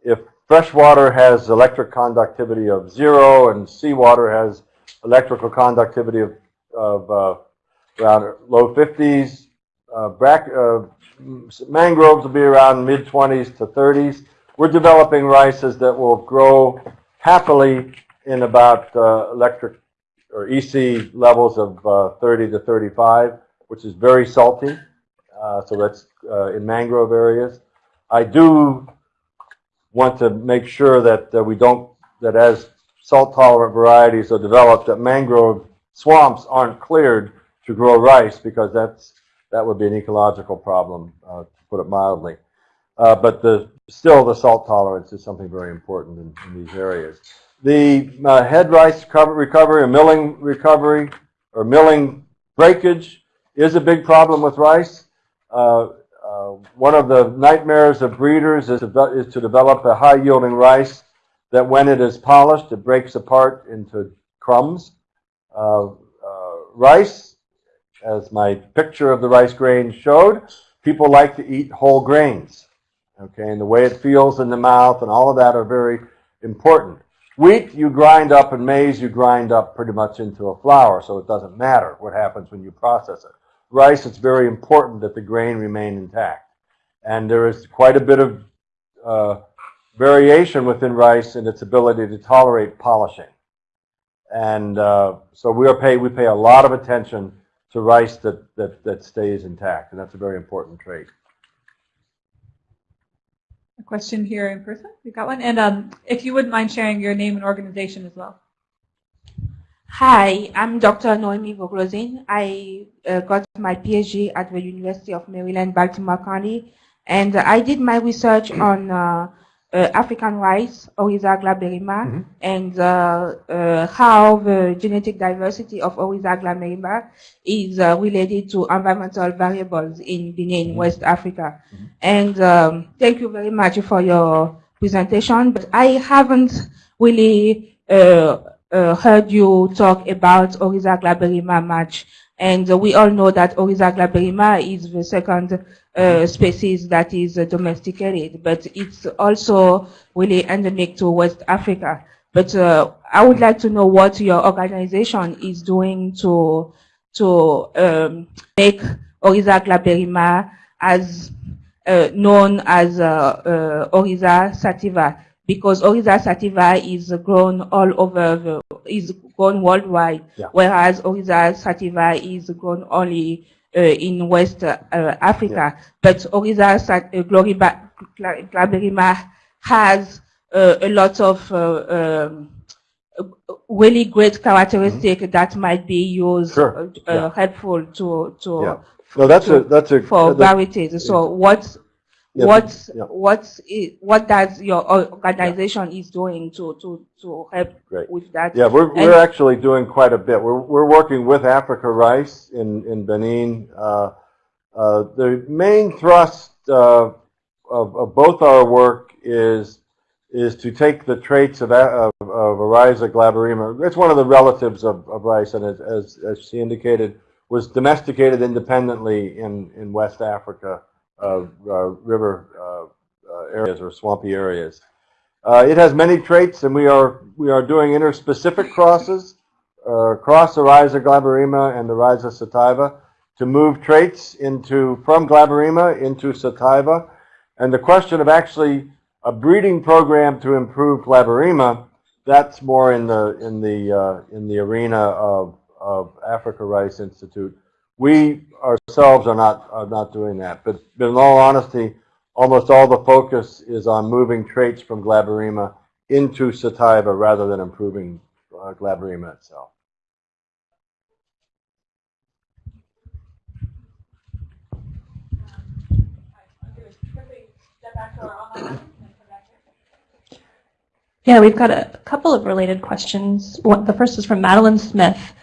if freshwater has electric conductivity of zero and seawater has electrical conductivity of, of around low 50s, uh, uh, mangroves will be around mid 20s to 30s. We're developing rices that will grow happily in about uh, electric or EC levels of uh, 30 to 35 which is very salty. Uh, so that's uh, in mangrove areas. I do want to make sure that uh, we don't, that as salt tolerant varieties are developed, that mangrove swamps aren't cleared to grow rice because that's, that would be an ecological problem, uh, to put it mildly. But the, still the salt tolerance is something very important in, in these areas. The uh, head rice recovery or milling recovery or milling breakage is a big problem with rice. Uh, uh, one of the nightmares of breeders is to, is to develop a high-yielding rice that when it is polished, it breaks apart into crumbs. Uh, uh, rice, as my picture of the rice grain showed, people like to eat whole grains. Okay, and the way it feels in the mouth and all of that are very important. Wheat you grind up and maize you grind up pretty much into a flour, so it doesn't matter what happens when you process it. Rice, it's very important that the grain remain intact. And there is quite a bit of uh, variation within rice in its ability to tolerate polishing. And uh, so we are pay we pay a lot of attention to rice that, that, that stays intact, and that's a very important trait. Question here in person. We've got one. And um, if you wouldn't mind sharing your name and organization as well. Hi, I'm Dr. Noemi Voglozin. I uh, got my PhD at the University of Maryland, Baltimore County, and I did my research on uh, African rice, Oryza glaberrima, and uh, uh, how the genetic diversity of Oryza glaberrima is uh, related to environmental variables in Benin, West Africa. And um, thank you very much for your presentation, but I haven't really uh, uh, heard you talk about Oryza glaberrima much. And we all know that Oryza glaberrima is the second uh, species that is uh, domesticated, but it's also really endemic to West Africa. But uh, I would like to know what your organization is doing to to um, make Oryza glaberrima as uh, known as uh, uh, Oryza sativa because Oryza sativa is grown all over the, is grown worldwide, Yeah. whereas Oryza sativa is grown only uh, in West uh, Africa. But Oryza sat- uh, gloriba- gla- glaberrima has uh, a lot of uh, um, really great characteristic that might be used Sure, uh, yeah. helpful to to Yeah. No, that's a, that's a. for varieties. So what Yeah, what yeah. what i- what does your organization is doing to to to help Great. with that? Yeah, we're, And- we're actually doing quite a bit. We're, we're working with Africa Rice in, in Benin. Uh, uh, the main thrust uh, of, of both our work is, is to take the traits of, a- of, of Oryza glaberrima. It's one of the relatives of, of rice, and as, as, as she indicated, was domesticated independently in, in West Africa, river uh, uh, areas or swampy areas. Uh, it has many traits, and we are we are doing interspecific crosses, uh, cross Oryza glaberrima and Oryza sativa, to move traits into from glaberrima into sativa. And the question of actually a breeding program to improve glaberrima, that's more in the in the uh, in the arena of of Africa Rice Institute. We ourselves are not are not doing that, but, but in all honesty, almost all the focus is on moving traits from glaberrima into sativa rather than improving uh, itself. Yeah, we've got a couple of related questions. The first is from Madeline Smith.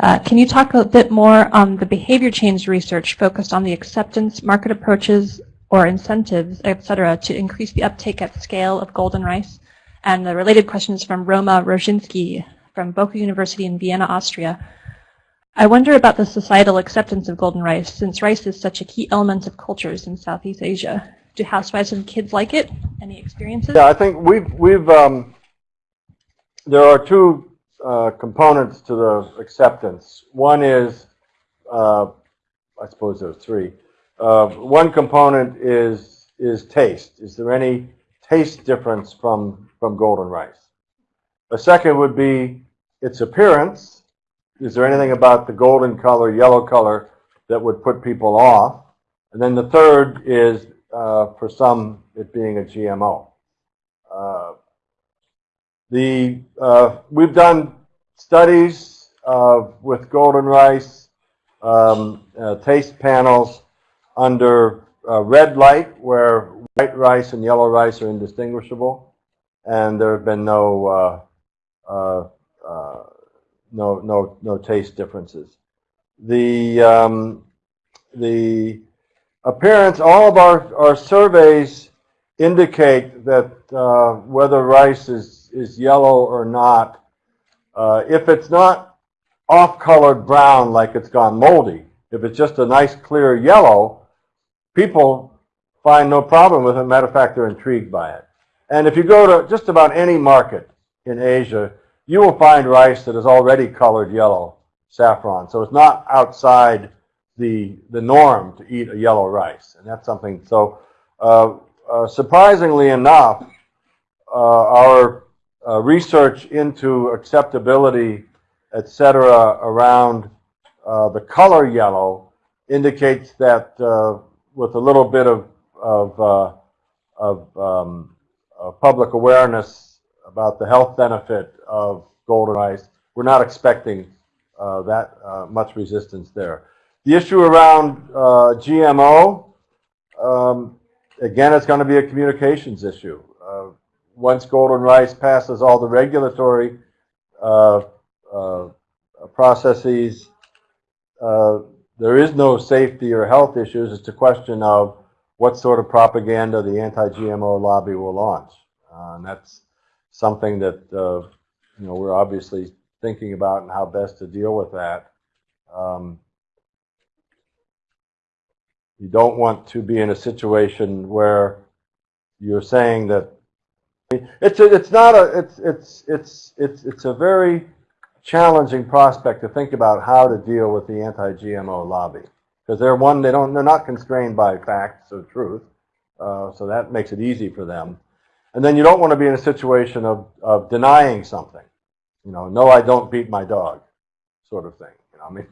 Uh, can you talk a bit more on the behavior change research focused on the acceptance, market approaches, or incentives, et cetera, to increase the uptake at scale of golden rice? And the related questions from Roma Rozinski from BOKU University in Vienna, Austria. I wonder about the societal acceptance of golden rice, since rice is such a key element of cultures in Southeast Asia. Do housewives and kids like it? Any experiences? Yeah, I think we've we've um, there are two uh, components to the acceptance. One is, uh, I suppose there's three. Uh, one component is is taste. Is there any taste difference from from golden rice? A second would be its appearance. Is there anything about the golden color, yellow color that would put people off? And then the third is, uh, for some, it being a GMO. The uh, we've done studies uh, with golden rice um, uh, taste panels under uh, red light, where white rice and yellow rice are indistinguishable, and there have been no no no no taste differences. The um, the appearance, all of our, our surveys indicate that uh, whether rice is, is yellow or not, uh, if it's not off-colored brown like it's gone moldy, if it's just a nice clear yellow, people find no problem with it. Matter of fact, they're intrigued by it. And if you go to just about any market, in Asia, you will find rice that is already colored yellow saffron. So it's not outside the the norm to eat a yellow rice, and that's something. So uh, uh, surprisingly enough, uh, our uh, research into acceptability, et cetera, around uh, the color yellow indicates that uh, with a little bit of of, uh, of um, uh, public awareness about the health benefit of golden rice, we're not expecting uh, that much resistance there. The issue around GMO, um, again, it's going to be a communications issue. Once golden rice passes all the regulatory uh, uh, processes, uh, there is no safety or health issues. It's a question of what sort of propaganda the anti-GMO lobby will launch. Uh, and that's something that uh, you know we're obviously thinking about and how best to deal with that. Um, you don't want to be in a situation where you're saying that it's a, it's not a it's it's it's it's it's a very challenging prospect to think about how to deal with the anti-GMO lobby because they're one they don't they're not constrained by facts or truth, uh, so that makes it easy for them. And then you don't want to be in a situation of of denying something, you know, no, I don't beat my dog, sort of thing. You know, I mean,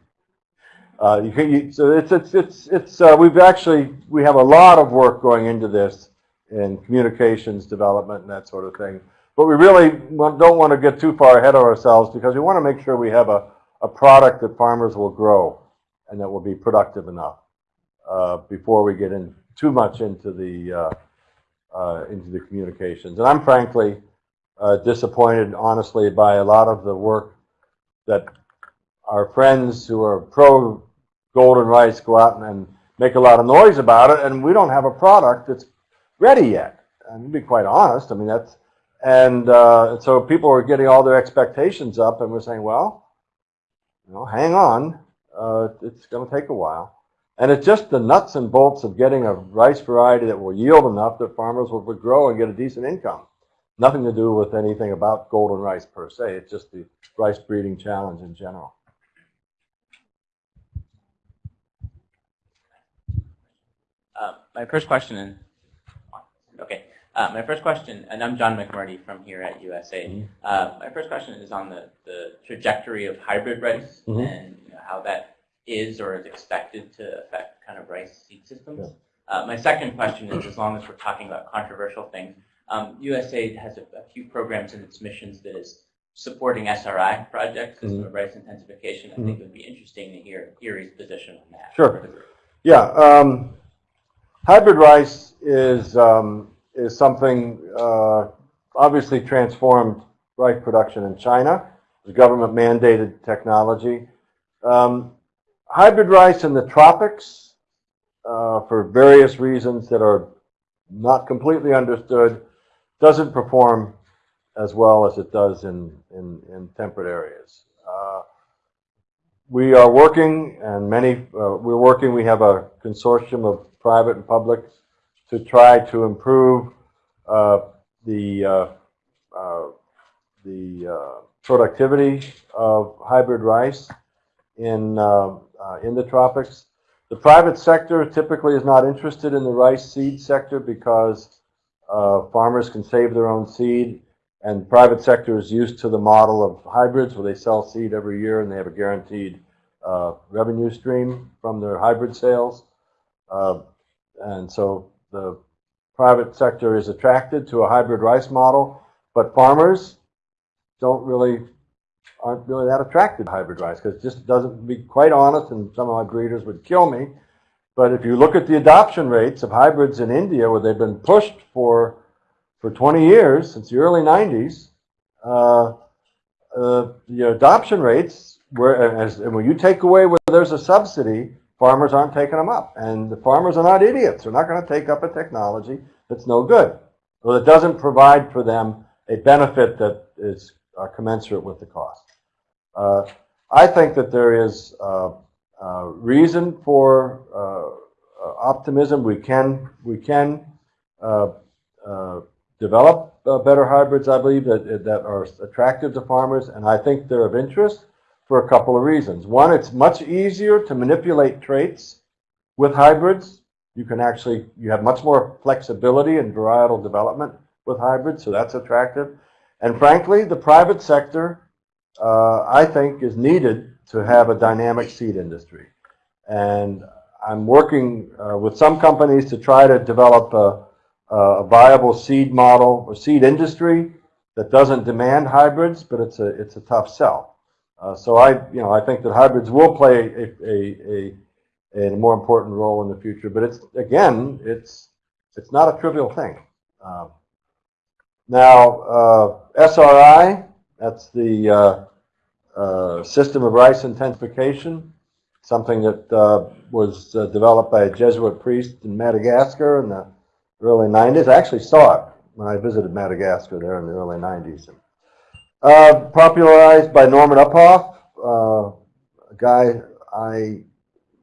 uh, you can you, so it's it's it's it's uh, we've actually we have a lot of work going into this in communications development and that sort of thing. But we really don't want to get too far ahead of ourselves because we want to make sure we have a, a product that farmers will grow and that will be productive enough uh, before we get in too much into the uh, uh, into the communications. And I'm frankly uh, disappointed, honestly, by a lot of the work that our friends who are pro golden rice go out and, and make a lot of noise about it, and we don't have a product that's ready yet. And to be quite honest, I mean that's and uh, so people were getting all their expectations up, and we're saying, well, you know, hang on, uh, it's going to take a while. And it's just the nuts and bolts of getting a rice variety that will yield enough that farmers will grow and get a decent income. Nothing to do with anything about golden rice per se. It's just the rice breeding challenge in general. Uh, my first question, uh, my first question, and I'm John McMurdy from here at USA. Mhm. Uh, my first question is on the, the trajectory of hybrid rice Mhm. and you know, how that is or is expected to affect kind of rice seed systems. Yeah. Uh, my second question is, as long as we're talking about controversial things, um, USAID has a, a few programs in its missions that is supporting SRI projects, Mhm. of rice intensification. I think it would be interesting to hear IRRI's position on that. Sure. for the group. Yeah, um, hybrid rice is um, is something uh, obviously transformed rice production in China. It's government mandated technology. Um, hybrid rice in the tropics, uh, for various reasons that are not completely understood, doesn't perform as well as it does in, in, in temperate areas. Uh, we are working, and many, uh, we're working, we have a consortium of private and public to try to improve uh, the, uh, uh, the uh, productivity of hybrid rice in, in the tropics. The private sector typically is not interested in the rice seed sector because farmers can save their own seed and private sector is used to the model of hybrids where they sell seed every year and they have a guaranteed uh, revenue stream from their hybrid sales. Uh, and so the private sector is attracted to a hybrid rice model, but farmers don't really, aren't really that attracted to hybrid rice because just doesn't, be quite honest, and some of my breeders would kill me, but if you look at the adoption rates of hybrids in India where they've been pushed for for 20 years, since the early 90s, uh, uh, the adoption rates, were, as, and when you take away where there's a subsidy, farmers aren't taking them up. And the farmers are not idiots. They're not going to take up a technology that's no good, or that doesn't provide for them a benefit that is uh, commensurate with the cost. Uh, I think that there is uh, uh reason for uh, uh, optimism. We can, we can develop better hybrids, I believe, that, that are attractive to farmers, and I think they're of interest for a couple of reasons. One, it's much easier to manipulate traits with hybrids. You can actually, you have much more flexibility in varietal development with hybrids, so that's attractive. And frankly, the private sector, uh, I think, is needed to have a dynamic seed industry. And I'm working uh, with some companies to try to develop a, a viable seed model or seed industry that doesn't demand hybrids, but it's a it's a tough sell. Uh, so I you know I think that hybrids will play a, a, a, a more important role in the future. But it's again it's it's not a trivial thing. Um, now uh, SRI that's the uh, uh, system of rice intensification, something that uh, was uh, developed by a Jesuit priest in Madagascar in the early 90s. I actually saw it when I visited Madagascar there in the early 90s. Uh, popularized by Norman Uphoff, uh, a guy I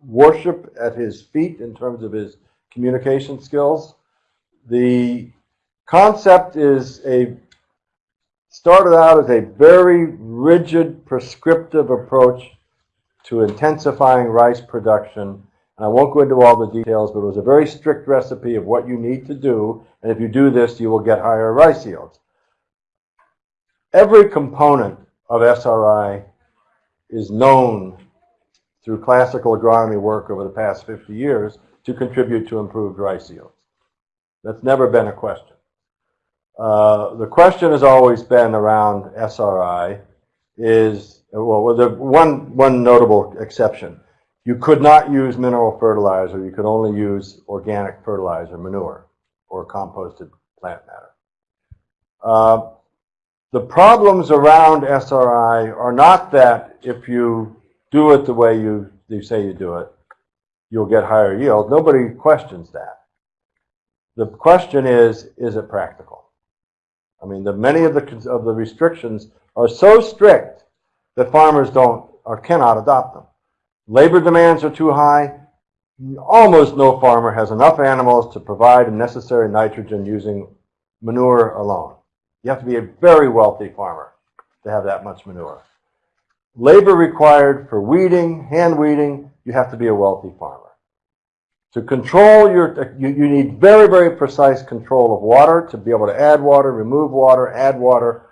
worship at his feet in terms of his communication skills. The concept is a started out as a very rigid, prescriptive approach to intensifying rice production and I won't go into all the details, but it was a very strict recipe of what you need to do. And if you do this, you will get higher rice yields. Every component of SRI is known through classical agronomy work over the past 50 years to contribute to improved rice yields. That's never been a question. Uh, the question has always been around SRI is, well, the one, one notable exception you could not use mineral fertilizer. You could only use organic fertilizer, manure, or composted plant matter. Uh, the problems around SRI are not that if you do it the way you, you say you do it, you'll get higher yield. Nobody questions that. The question is, is it practical? I mean, the, many of the, of the restrictions are so strict that farmers don't or cannot adopt them. Labor demands are too high. Almost no farmer has enough animals to provide necessary nitrogen using manure alone. You have to be a very wealthy farmer to have that much manure. Labor required for weeding, hand weeding, you have to be a wealthy farmer. To control your, you, you need very, very precise control of water to be able to add water, remove water, add water,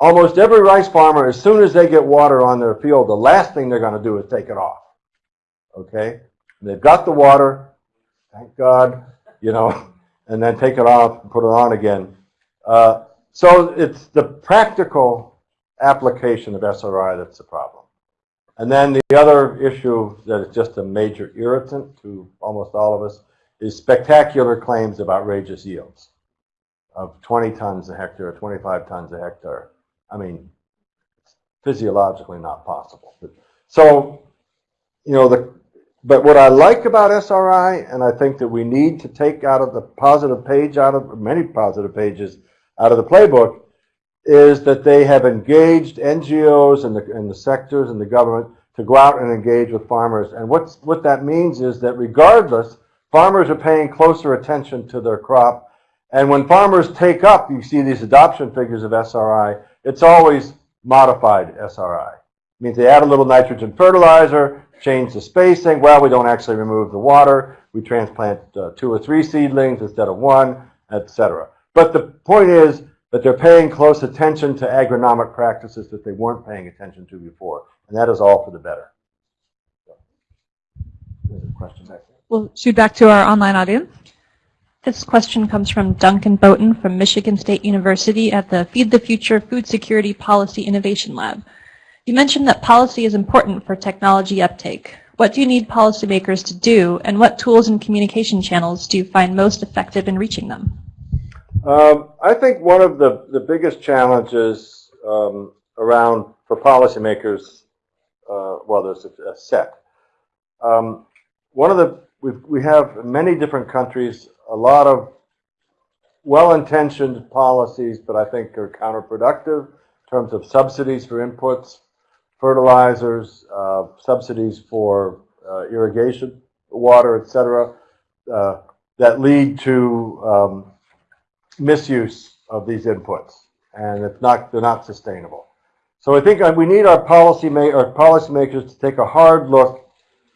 Almost every rice farmer, as soon as they get water on their field, the last thing they're going to do is take it off. Okay? And they've got the water, thank God, you know, and then take it off and put it on again. Uh, so it's the practical application of SRI that's the problem. And then the other issue that is just a major irritant to almost all of us is spectacular claims of outrageous yields of 20 tons a hectare, 25 tons a hectare. I mean, physiologically not possible. But, so, you know, the but what I like about SRI, and I think that we need to take out of the positive page, out of many positive pages out of the playbook, is that they have engaged NGOs and the, and the sectors and the government to go out and engage with farmers. And what's, what that means is that regardless, farmers are paying closer attention to their crop. And when farmers take up, you see these adoption figures of SRI, it's always modified SRI. It means they add a little nitrogen fertilizer, change the spacing. Well, we don't actually remove the water. We transplant uh, two or three seedlings instead of one, etc. But the point is that they're paying close attention to agronomic practices that they weren't paying attention to before. And that is all for the better. question. We'll shoot back to our online audience. This question comes from Duncan Boughton from Michigan State University at the Feed the Future Food Security Policy Innovation Lab. You mentioned that policy is important for technology uptake. What do you need policymakers to do, and what tools and communication channels do you find most effective in reaching them? Um, I think one of the, the biggest challenges um, around for policymakers, uh, well, there's a, a set. Um, one of the we we have many different countries a lot of well-intentioned policies, but I think are counterproductive in terms of subsidies for inputs, fertilizers, uh, subsidies for uh, irrigation, water, etc., uh, that lead to um, misuse of these inputs, and it's not, they're not sustainable. So I think uh, we need our policy ma, our policymakers to take a hard look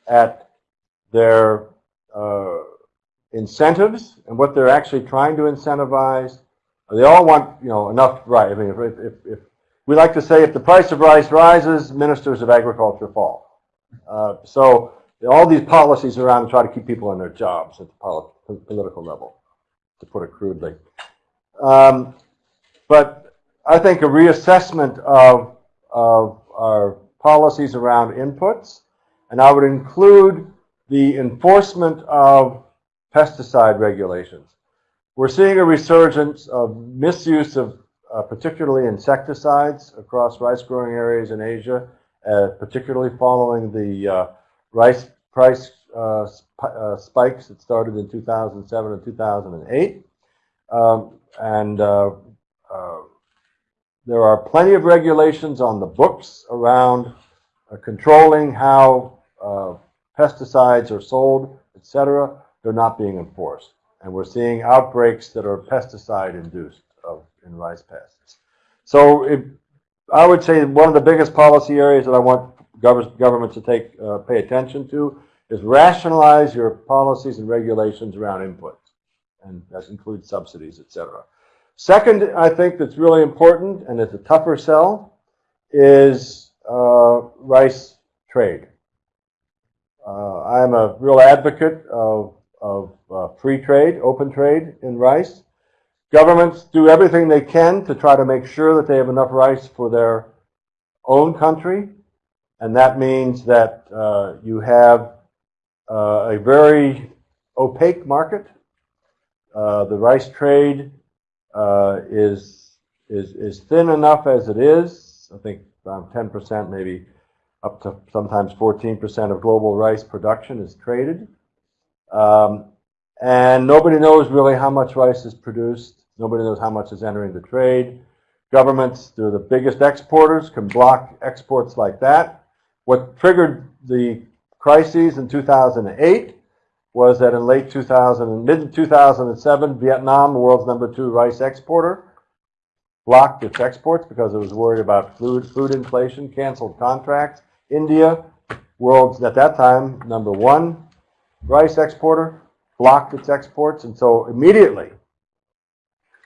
at their uh, incentives and what they're actually trying to incentivize. They all want, you know, enough rice. I mean, if, if, if we like to say, if the price of rice rises, ministers of agriculture fall. Uh, so all these policies around to try to keep people in their jobs at the poli- political level, to put it crudely. Um, but I think a reassessment of, of our policies around inputs, and I would include the enforcement of pesticide regulations. We're seeing a resurgence of misuse of uh, particularly insecticides across rice growing areas in Asia, uh, particularly following the uh, rice price uh, sp uh, spikes that started in 2007 and 2008. Um, and uh, there are plenty of regulations on the books around controlling how pesticides are sold, etc. They're not being enforced. And we're seeing outbreaks that are pesticide induced in rice pests. So it, I would say one of the biggest policy areas that I want gov government to take uh, pay attention to is rationalize your policies and regulations around inputs, and that includes subsidies, et cetera. Second, I think that's really important, and it's a tougher sell, is uh, rice trade. Uh, I'm a real advocate of, of uh, free trade, open trade in rice. Governments do everything they can to try to make sure that they have enough rice for their own country. And that means that uh, you have uh, a very opaque market. Uh, the rice trade uh, is, is, is thin enough as it is. I think around 10%, maybe up to sometimes 14% of global rice production is traded. Um, and nobody knows really how much rice is produced. Nobody knows how much is entering the trade. Governments, they're the biggest exporters, can block exports like that. What triggered the crises in 2008 was that in late 2000, mid 2007, Vietnam, the world's number two rice exporter, blocked its exports because it was worried about food, food inflation, canceled contracts. India, world's at that time number one rice exporter, blocked its exports, and so immediately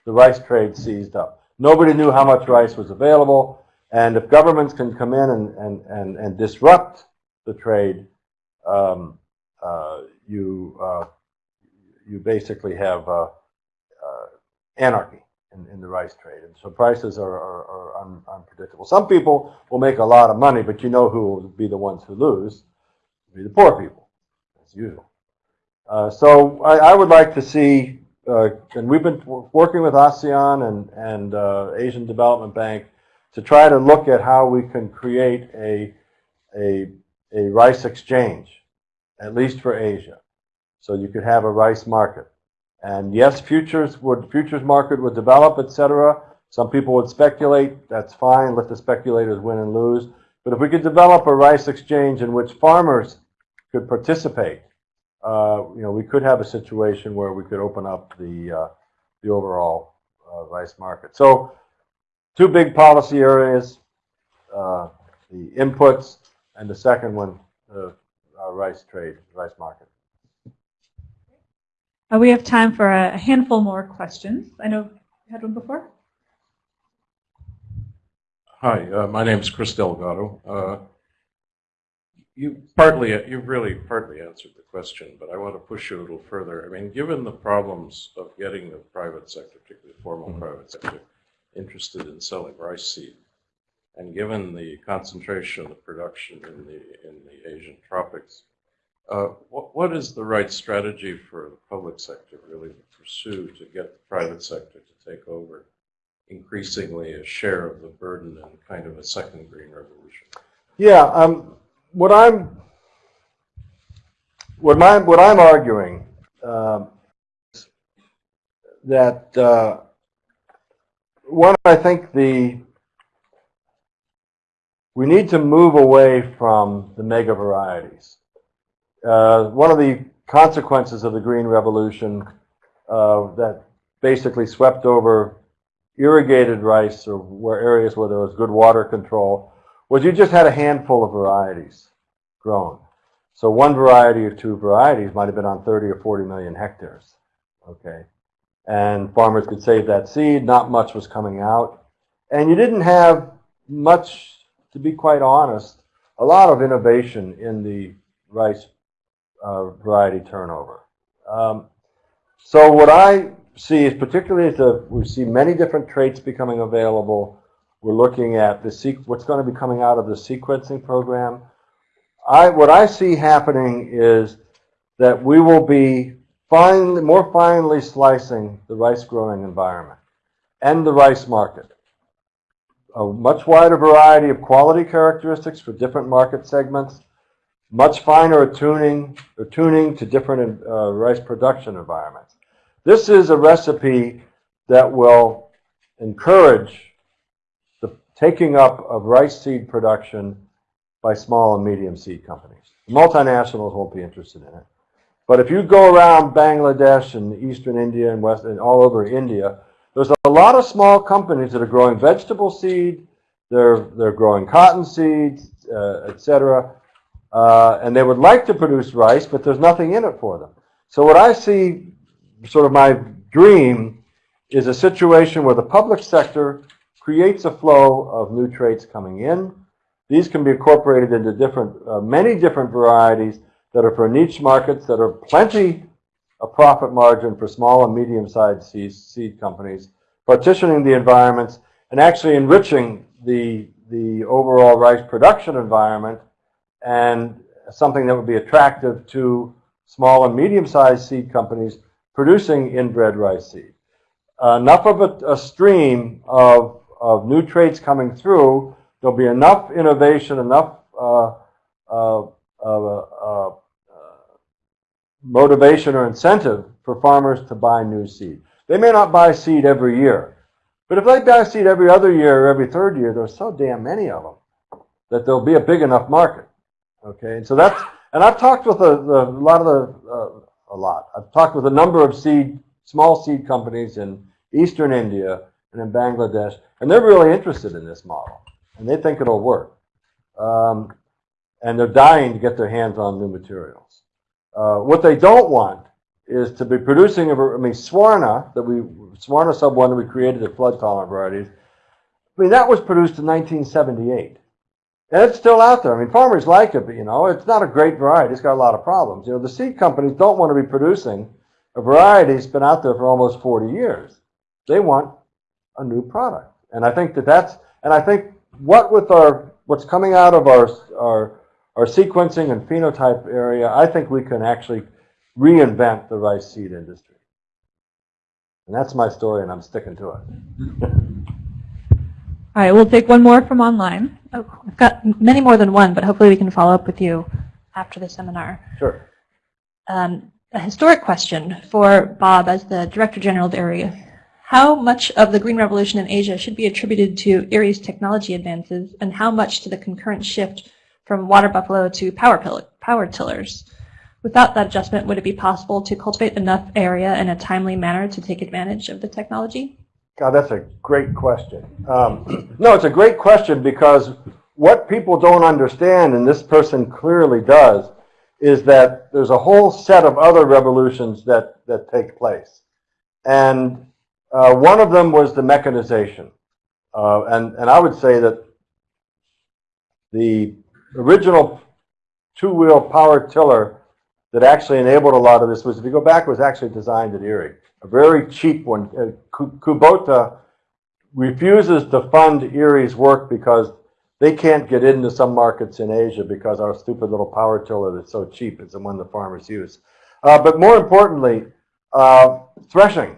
the rice trade seized up. Nobody knew how much rice was available, and if governments can come in and, and, and, and disrupt the trade, um, uh, you, uh, you basically have uh, uh anarchy in, in, the rice trade. And so prices are, are, are un, unpredictable. Some people will make a lot of money, but you know who will be the ones who lose? It'll be the poor people, as usual. Uh, so I, I, would like to see uh, and we've been working with ASEAN and, and Asian Development Bank to try to look at how we can create a, a, a rice exchange, at least for Asia. So you could have a rice market. And yes, futures would futures market would develop, etc. Some people would speculate. That's fine. Let the speculators win and lose. But if we could develop a rice exchange in which farmers could participate uh, you know, we could have a situation where we could open up the uh, the overall uh, rice market. So, two big policy areas: uh, the inputs, and the second one, the rice trade, rice market. Uh, we have time for a handful more questions. I know you had one before. Hi, uh, my name is Chris Delgado. You partly, you've really partly answered the question, but I want to push you a little further. I mean, given the problems of getting the private sector, particularly the formal mm-hmm. private sector, interested in selling rice seed, and given the concentration of production in the in the Asian tropics, uh, what, what is the right strategy for the public sector really to pursue to get the private sector to take over increasingly a share of the burden and kind of a second green revolution? Yeah, um, what I'm what my what I'm arguing uh, that uh, one I think the we need to move away from the mega varieties. Uh, one of the consequences of the green revolution uh, that basically swept over irrigated rice or where areas where there was good water control was you just had a handful of varieties grown. So one variety or two varieties might have been on 30 or 40 million hectares. Okay. And farmers could save that seed, not much was coming out. And you didn't have much, to be quite honest, a lot of innovation in the rice uh, variety turnover. Um, so what I see is particularly as we see many different traits becoming available. We're looking at the what's going to be coming out of the sequencing program. I, what I see happening is that we will be more finely slicing the rice growing environment and the rice market. A much wider variety of quality characteristics for different market segments, much finer attuning, attuning to different uh, rice production environments. This is a recipe that will encourage the taking up of rice seed production by small and medium seed companies. Multinationals won't be interested in it. But if you go around Bangladesh and eastern India and west and all over India, there's a lot of small companies that are growing vegetable seed, they're, they're growing cotton seeds, uh, etc. Uh, and they would like to produce rice, but there's nothing in it for them. So what I see, sort of my dream, is a situation where the public sector creates a flow of new traits coming in. These can be incorporated into different, uh, many different varieties that are for niche markets that are plenty of profit margin for small and medium-sized seed, seed companies, partitioning the environments and actually enriching the, the overall rice production environment and something that would be attractive to small and medium-sized seed companies producing inbred rice seed. Uh, enough of a, a stream of, of new traits coming through, there'll be enough innovation, enough uh, uh, uh, motivation or incentive for farmers to buy new seed. They may not buy seed every year, but if they buy seed every other year or every third year, there's so damn many of them that there'll be a big enough market. Okay, and so that's, and I've talked with a, a lot of the, uh, a lot, I've talked with a number of seed, small seed companies in eastern India and in Bangladesh, and they're really interested in this model, and they think it'll work. Um, and they're dying to get their hands on new materials. Uh, what they don't want is to be producing, I mean, Swarna, that we, Swarna sub 1 that we created at flood tolerant varieties, I mean, that was produced in 1978. And it's still out there. I mean, farmers like it, but, you know, it's not a great variety. It's got a lot of problems. You know, the seed companies don't want to be producing a variety that's been out there for almost 40 years. They want a new product. And I think that that's, and I think what with our, what's coming out of our, our, our sequencing and phenotype area, I think we can actually reinvent the rice seed industry. And that's my story, and I'm sticking to it. All right, we'll take one more from online. Oh, I've got many more than one, but hopefully we can follow up with you after the seminar. Sure. Um, a historic question for Bob as the Director General of IRRI. How much of the Green Revolution in Asia should be attributed to IRRI's technology advances, and how much to the concurrent shift from water buffalo to power, pill- power tillers? Without that adjustment, would it be possible to cultivate enough area in a timely manner to take advantage of the technology? God, that's a great question. Um, no, it's a great question because what people don't understand, and this person clearly does, is that there's a whole set of other revolutions that, that take place. And uh, one of them was the mechanization. Uh, and, and I would say that the original two-wheel power tiller that actually enabled a lot of this was, if you go back, was actually designed at IRRI. A very cheap one. Uh, Kubota refuses to fund IRRI's work because they can't get into some markets in Asia because our stupid little power tiller that's so cheap is the one the farmers use. Uh, but more importantly, uh, threshing.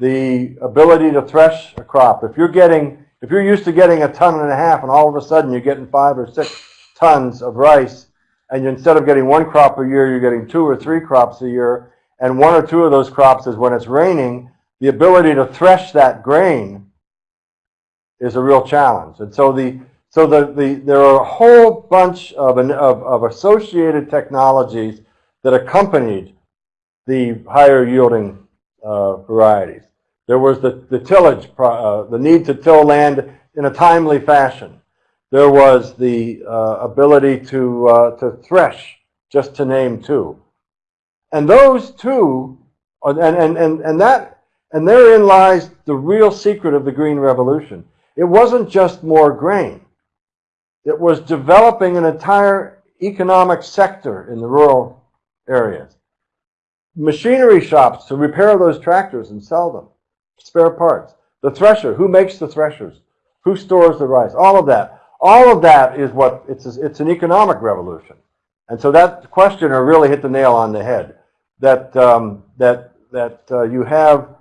The ability to thresh a crop. If you're getting, if you're used to getting a ton and a half and all of a sudden you're getting five or six tons of rice and instead of getting one crop a year, you're getting two or three crops a year, and one or two of those crops is when it's raining, the ability to thresh that grain is a real challenge. And so the so the, the there are a whole bunch of, an, of, of associated technologies that accompanied the higher yielding uh, varieties. There was the, the tillage, uh, the need to till land in a timely fashion. There was the uh, ability to, uh, to thresh, just to name two. And those two, and, and, and, and that, and therein lies the real secret of the Green Revolution. It wasn't just more grain. It was developing an entire economic sector in the rural areas. Machinery shops to repair those tractors and sell them. Spare parts. The thresher. Who makes the threshers? Who stores the rice? All of that. All of that is what, it's, it's an economic revolution. And so that questioner really hit the nail on the head. That, um, that, that uh, you have,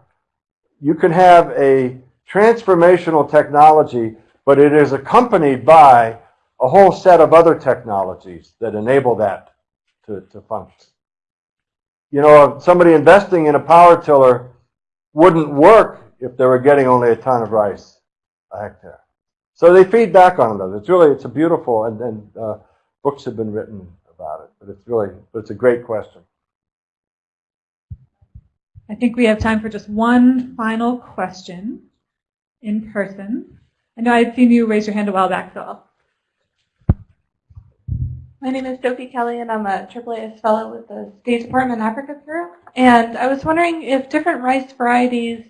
you can have a transformational technology, but it is accompanied by a whole set of other technologies that enable that to, to function. You know, somebody investing in a power tiller wouldn't work if they were getting only a ton of rice a hectare. So they feed back on them. It's really, it's a beautiful, and, and uh, books have been written about it. But it's really, but it's a great question. I think we have time for just one final question in person. I know I had seen you raise your hand a while back, so I'll My name is Sophie Kelly, and I'm a AAAS fellow with the State Department Africa Bureau. And I was wondering if different rice varieties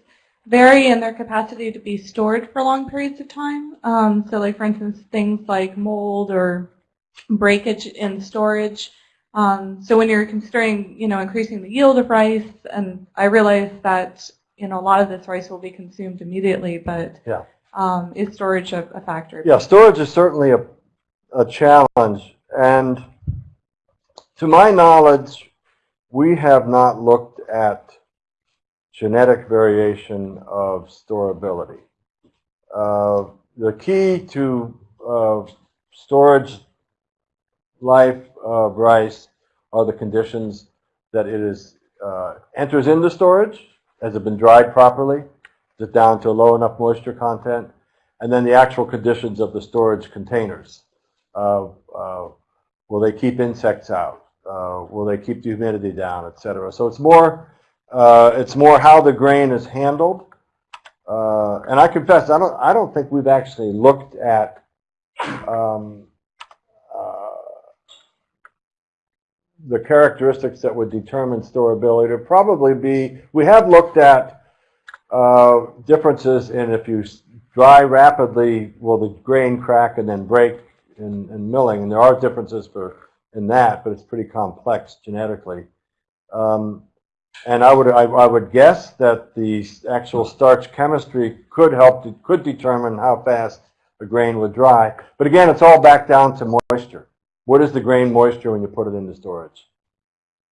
vary in their capacity to be stored for long periods of time. Um, so, like for instance, things like mold or breakage in storage. Um, so, when you're considering, you know, increasing the yield of rice, and I realize that you know a lot of this rice will be consumed immediately, but Yeah. um, is storage a, a factor? Yeah, storage is certainly a, a challenge. And to my knowledge, we have not looked at genetic variation of storability. Uh, the key to uh, storage life of rice are the conditions that it is uh, enters into storage. Has it been dried properly? Is it down to a low enough moisture content? And then the actual conditions of the storage containers. Uh, uh, will they keep insects out? Uh, will they keep the humidity down, et cetera? So it's more, uh, it's more how the grain is handled. Uh, and I confess, I don't, I don't think we've actually looked at um, uh, the characteristics that would determine storability. It'd probably be, we have looked at uh, differences in if you dry rapidly, will the grain crack and then break in, in milling? And there are differences for in that, but it's pretty complex genetically. Um, and I would I, I would guess that the actual starch chemistry could help to, could determine how fast a grain would dry. But again, it's all back down to moisture. What is the grain moisture when you put it into storage?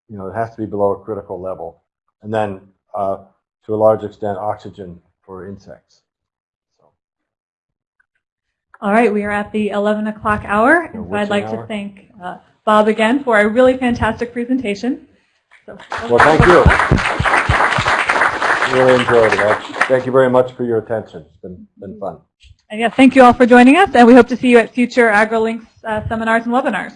You know, it has to be below a critical level, and then uh, to a large extent, oxygen for insects. So, All right, we are at the 11 o'clock hour, and so I'd like hour. to thank uh, Bob again for a really fantastic presentation. Well, thank you. Really enjoyed it. Thank you very much for your attention. It's been been fun. and yeah, thank you all for joining us, and we hope to see you at future AgriLinks uh, seminars and webinars.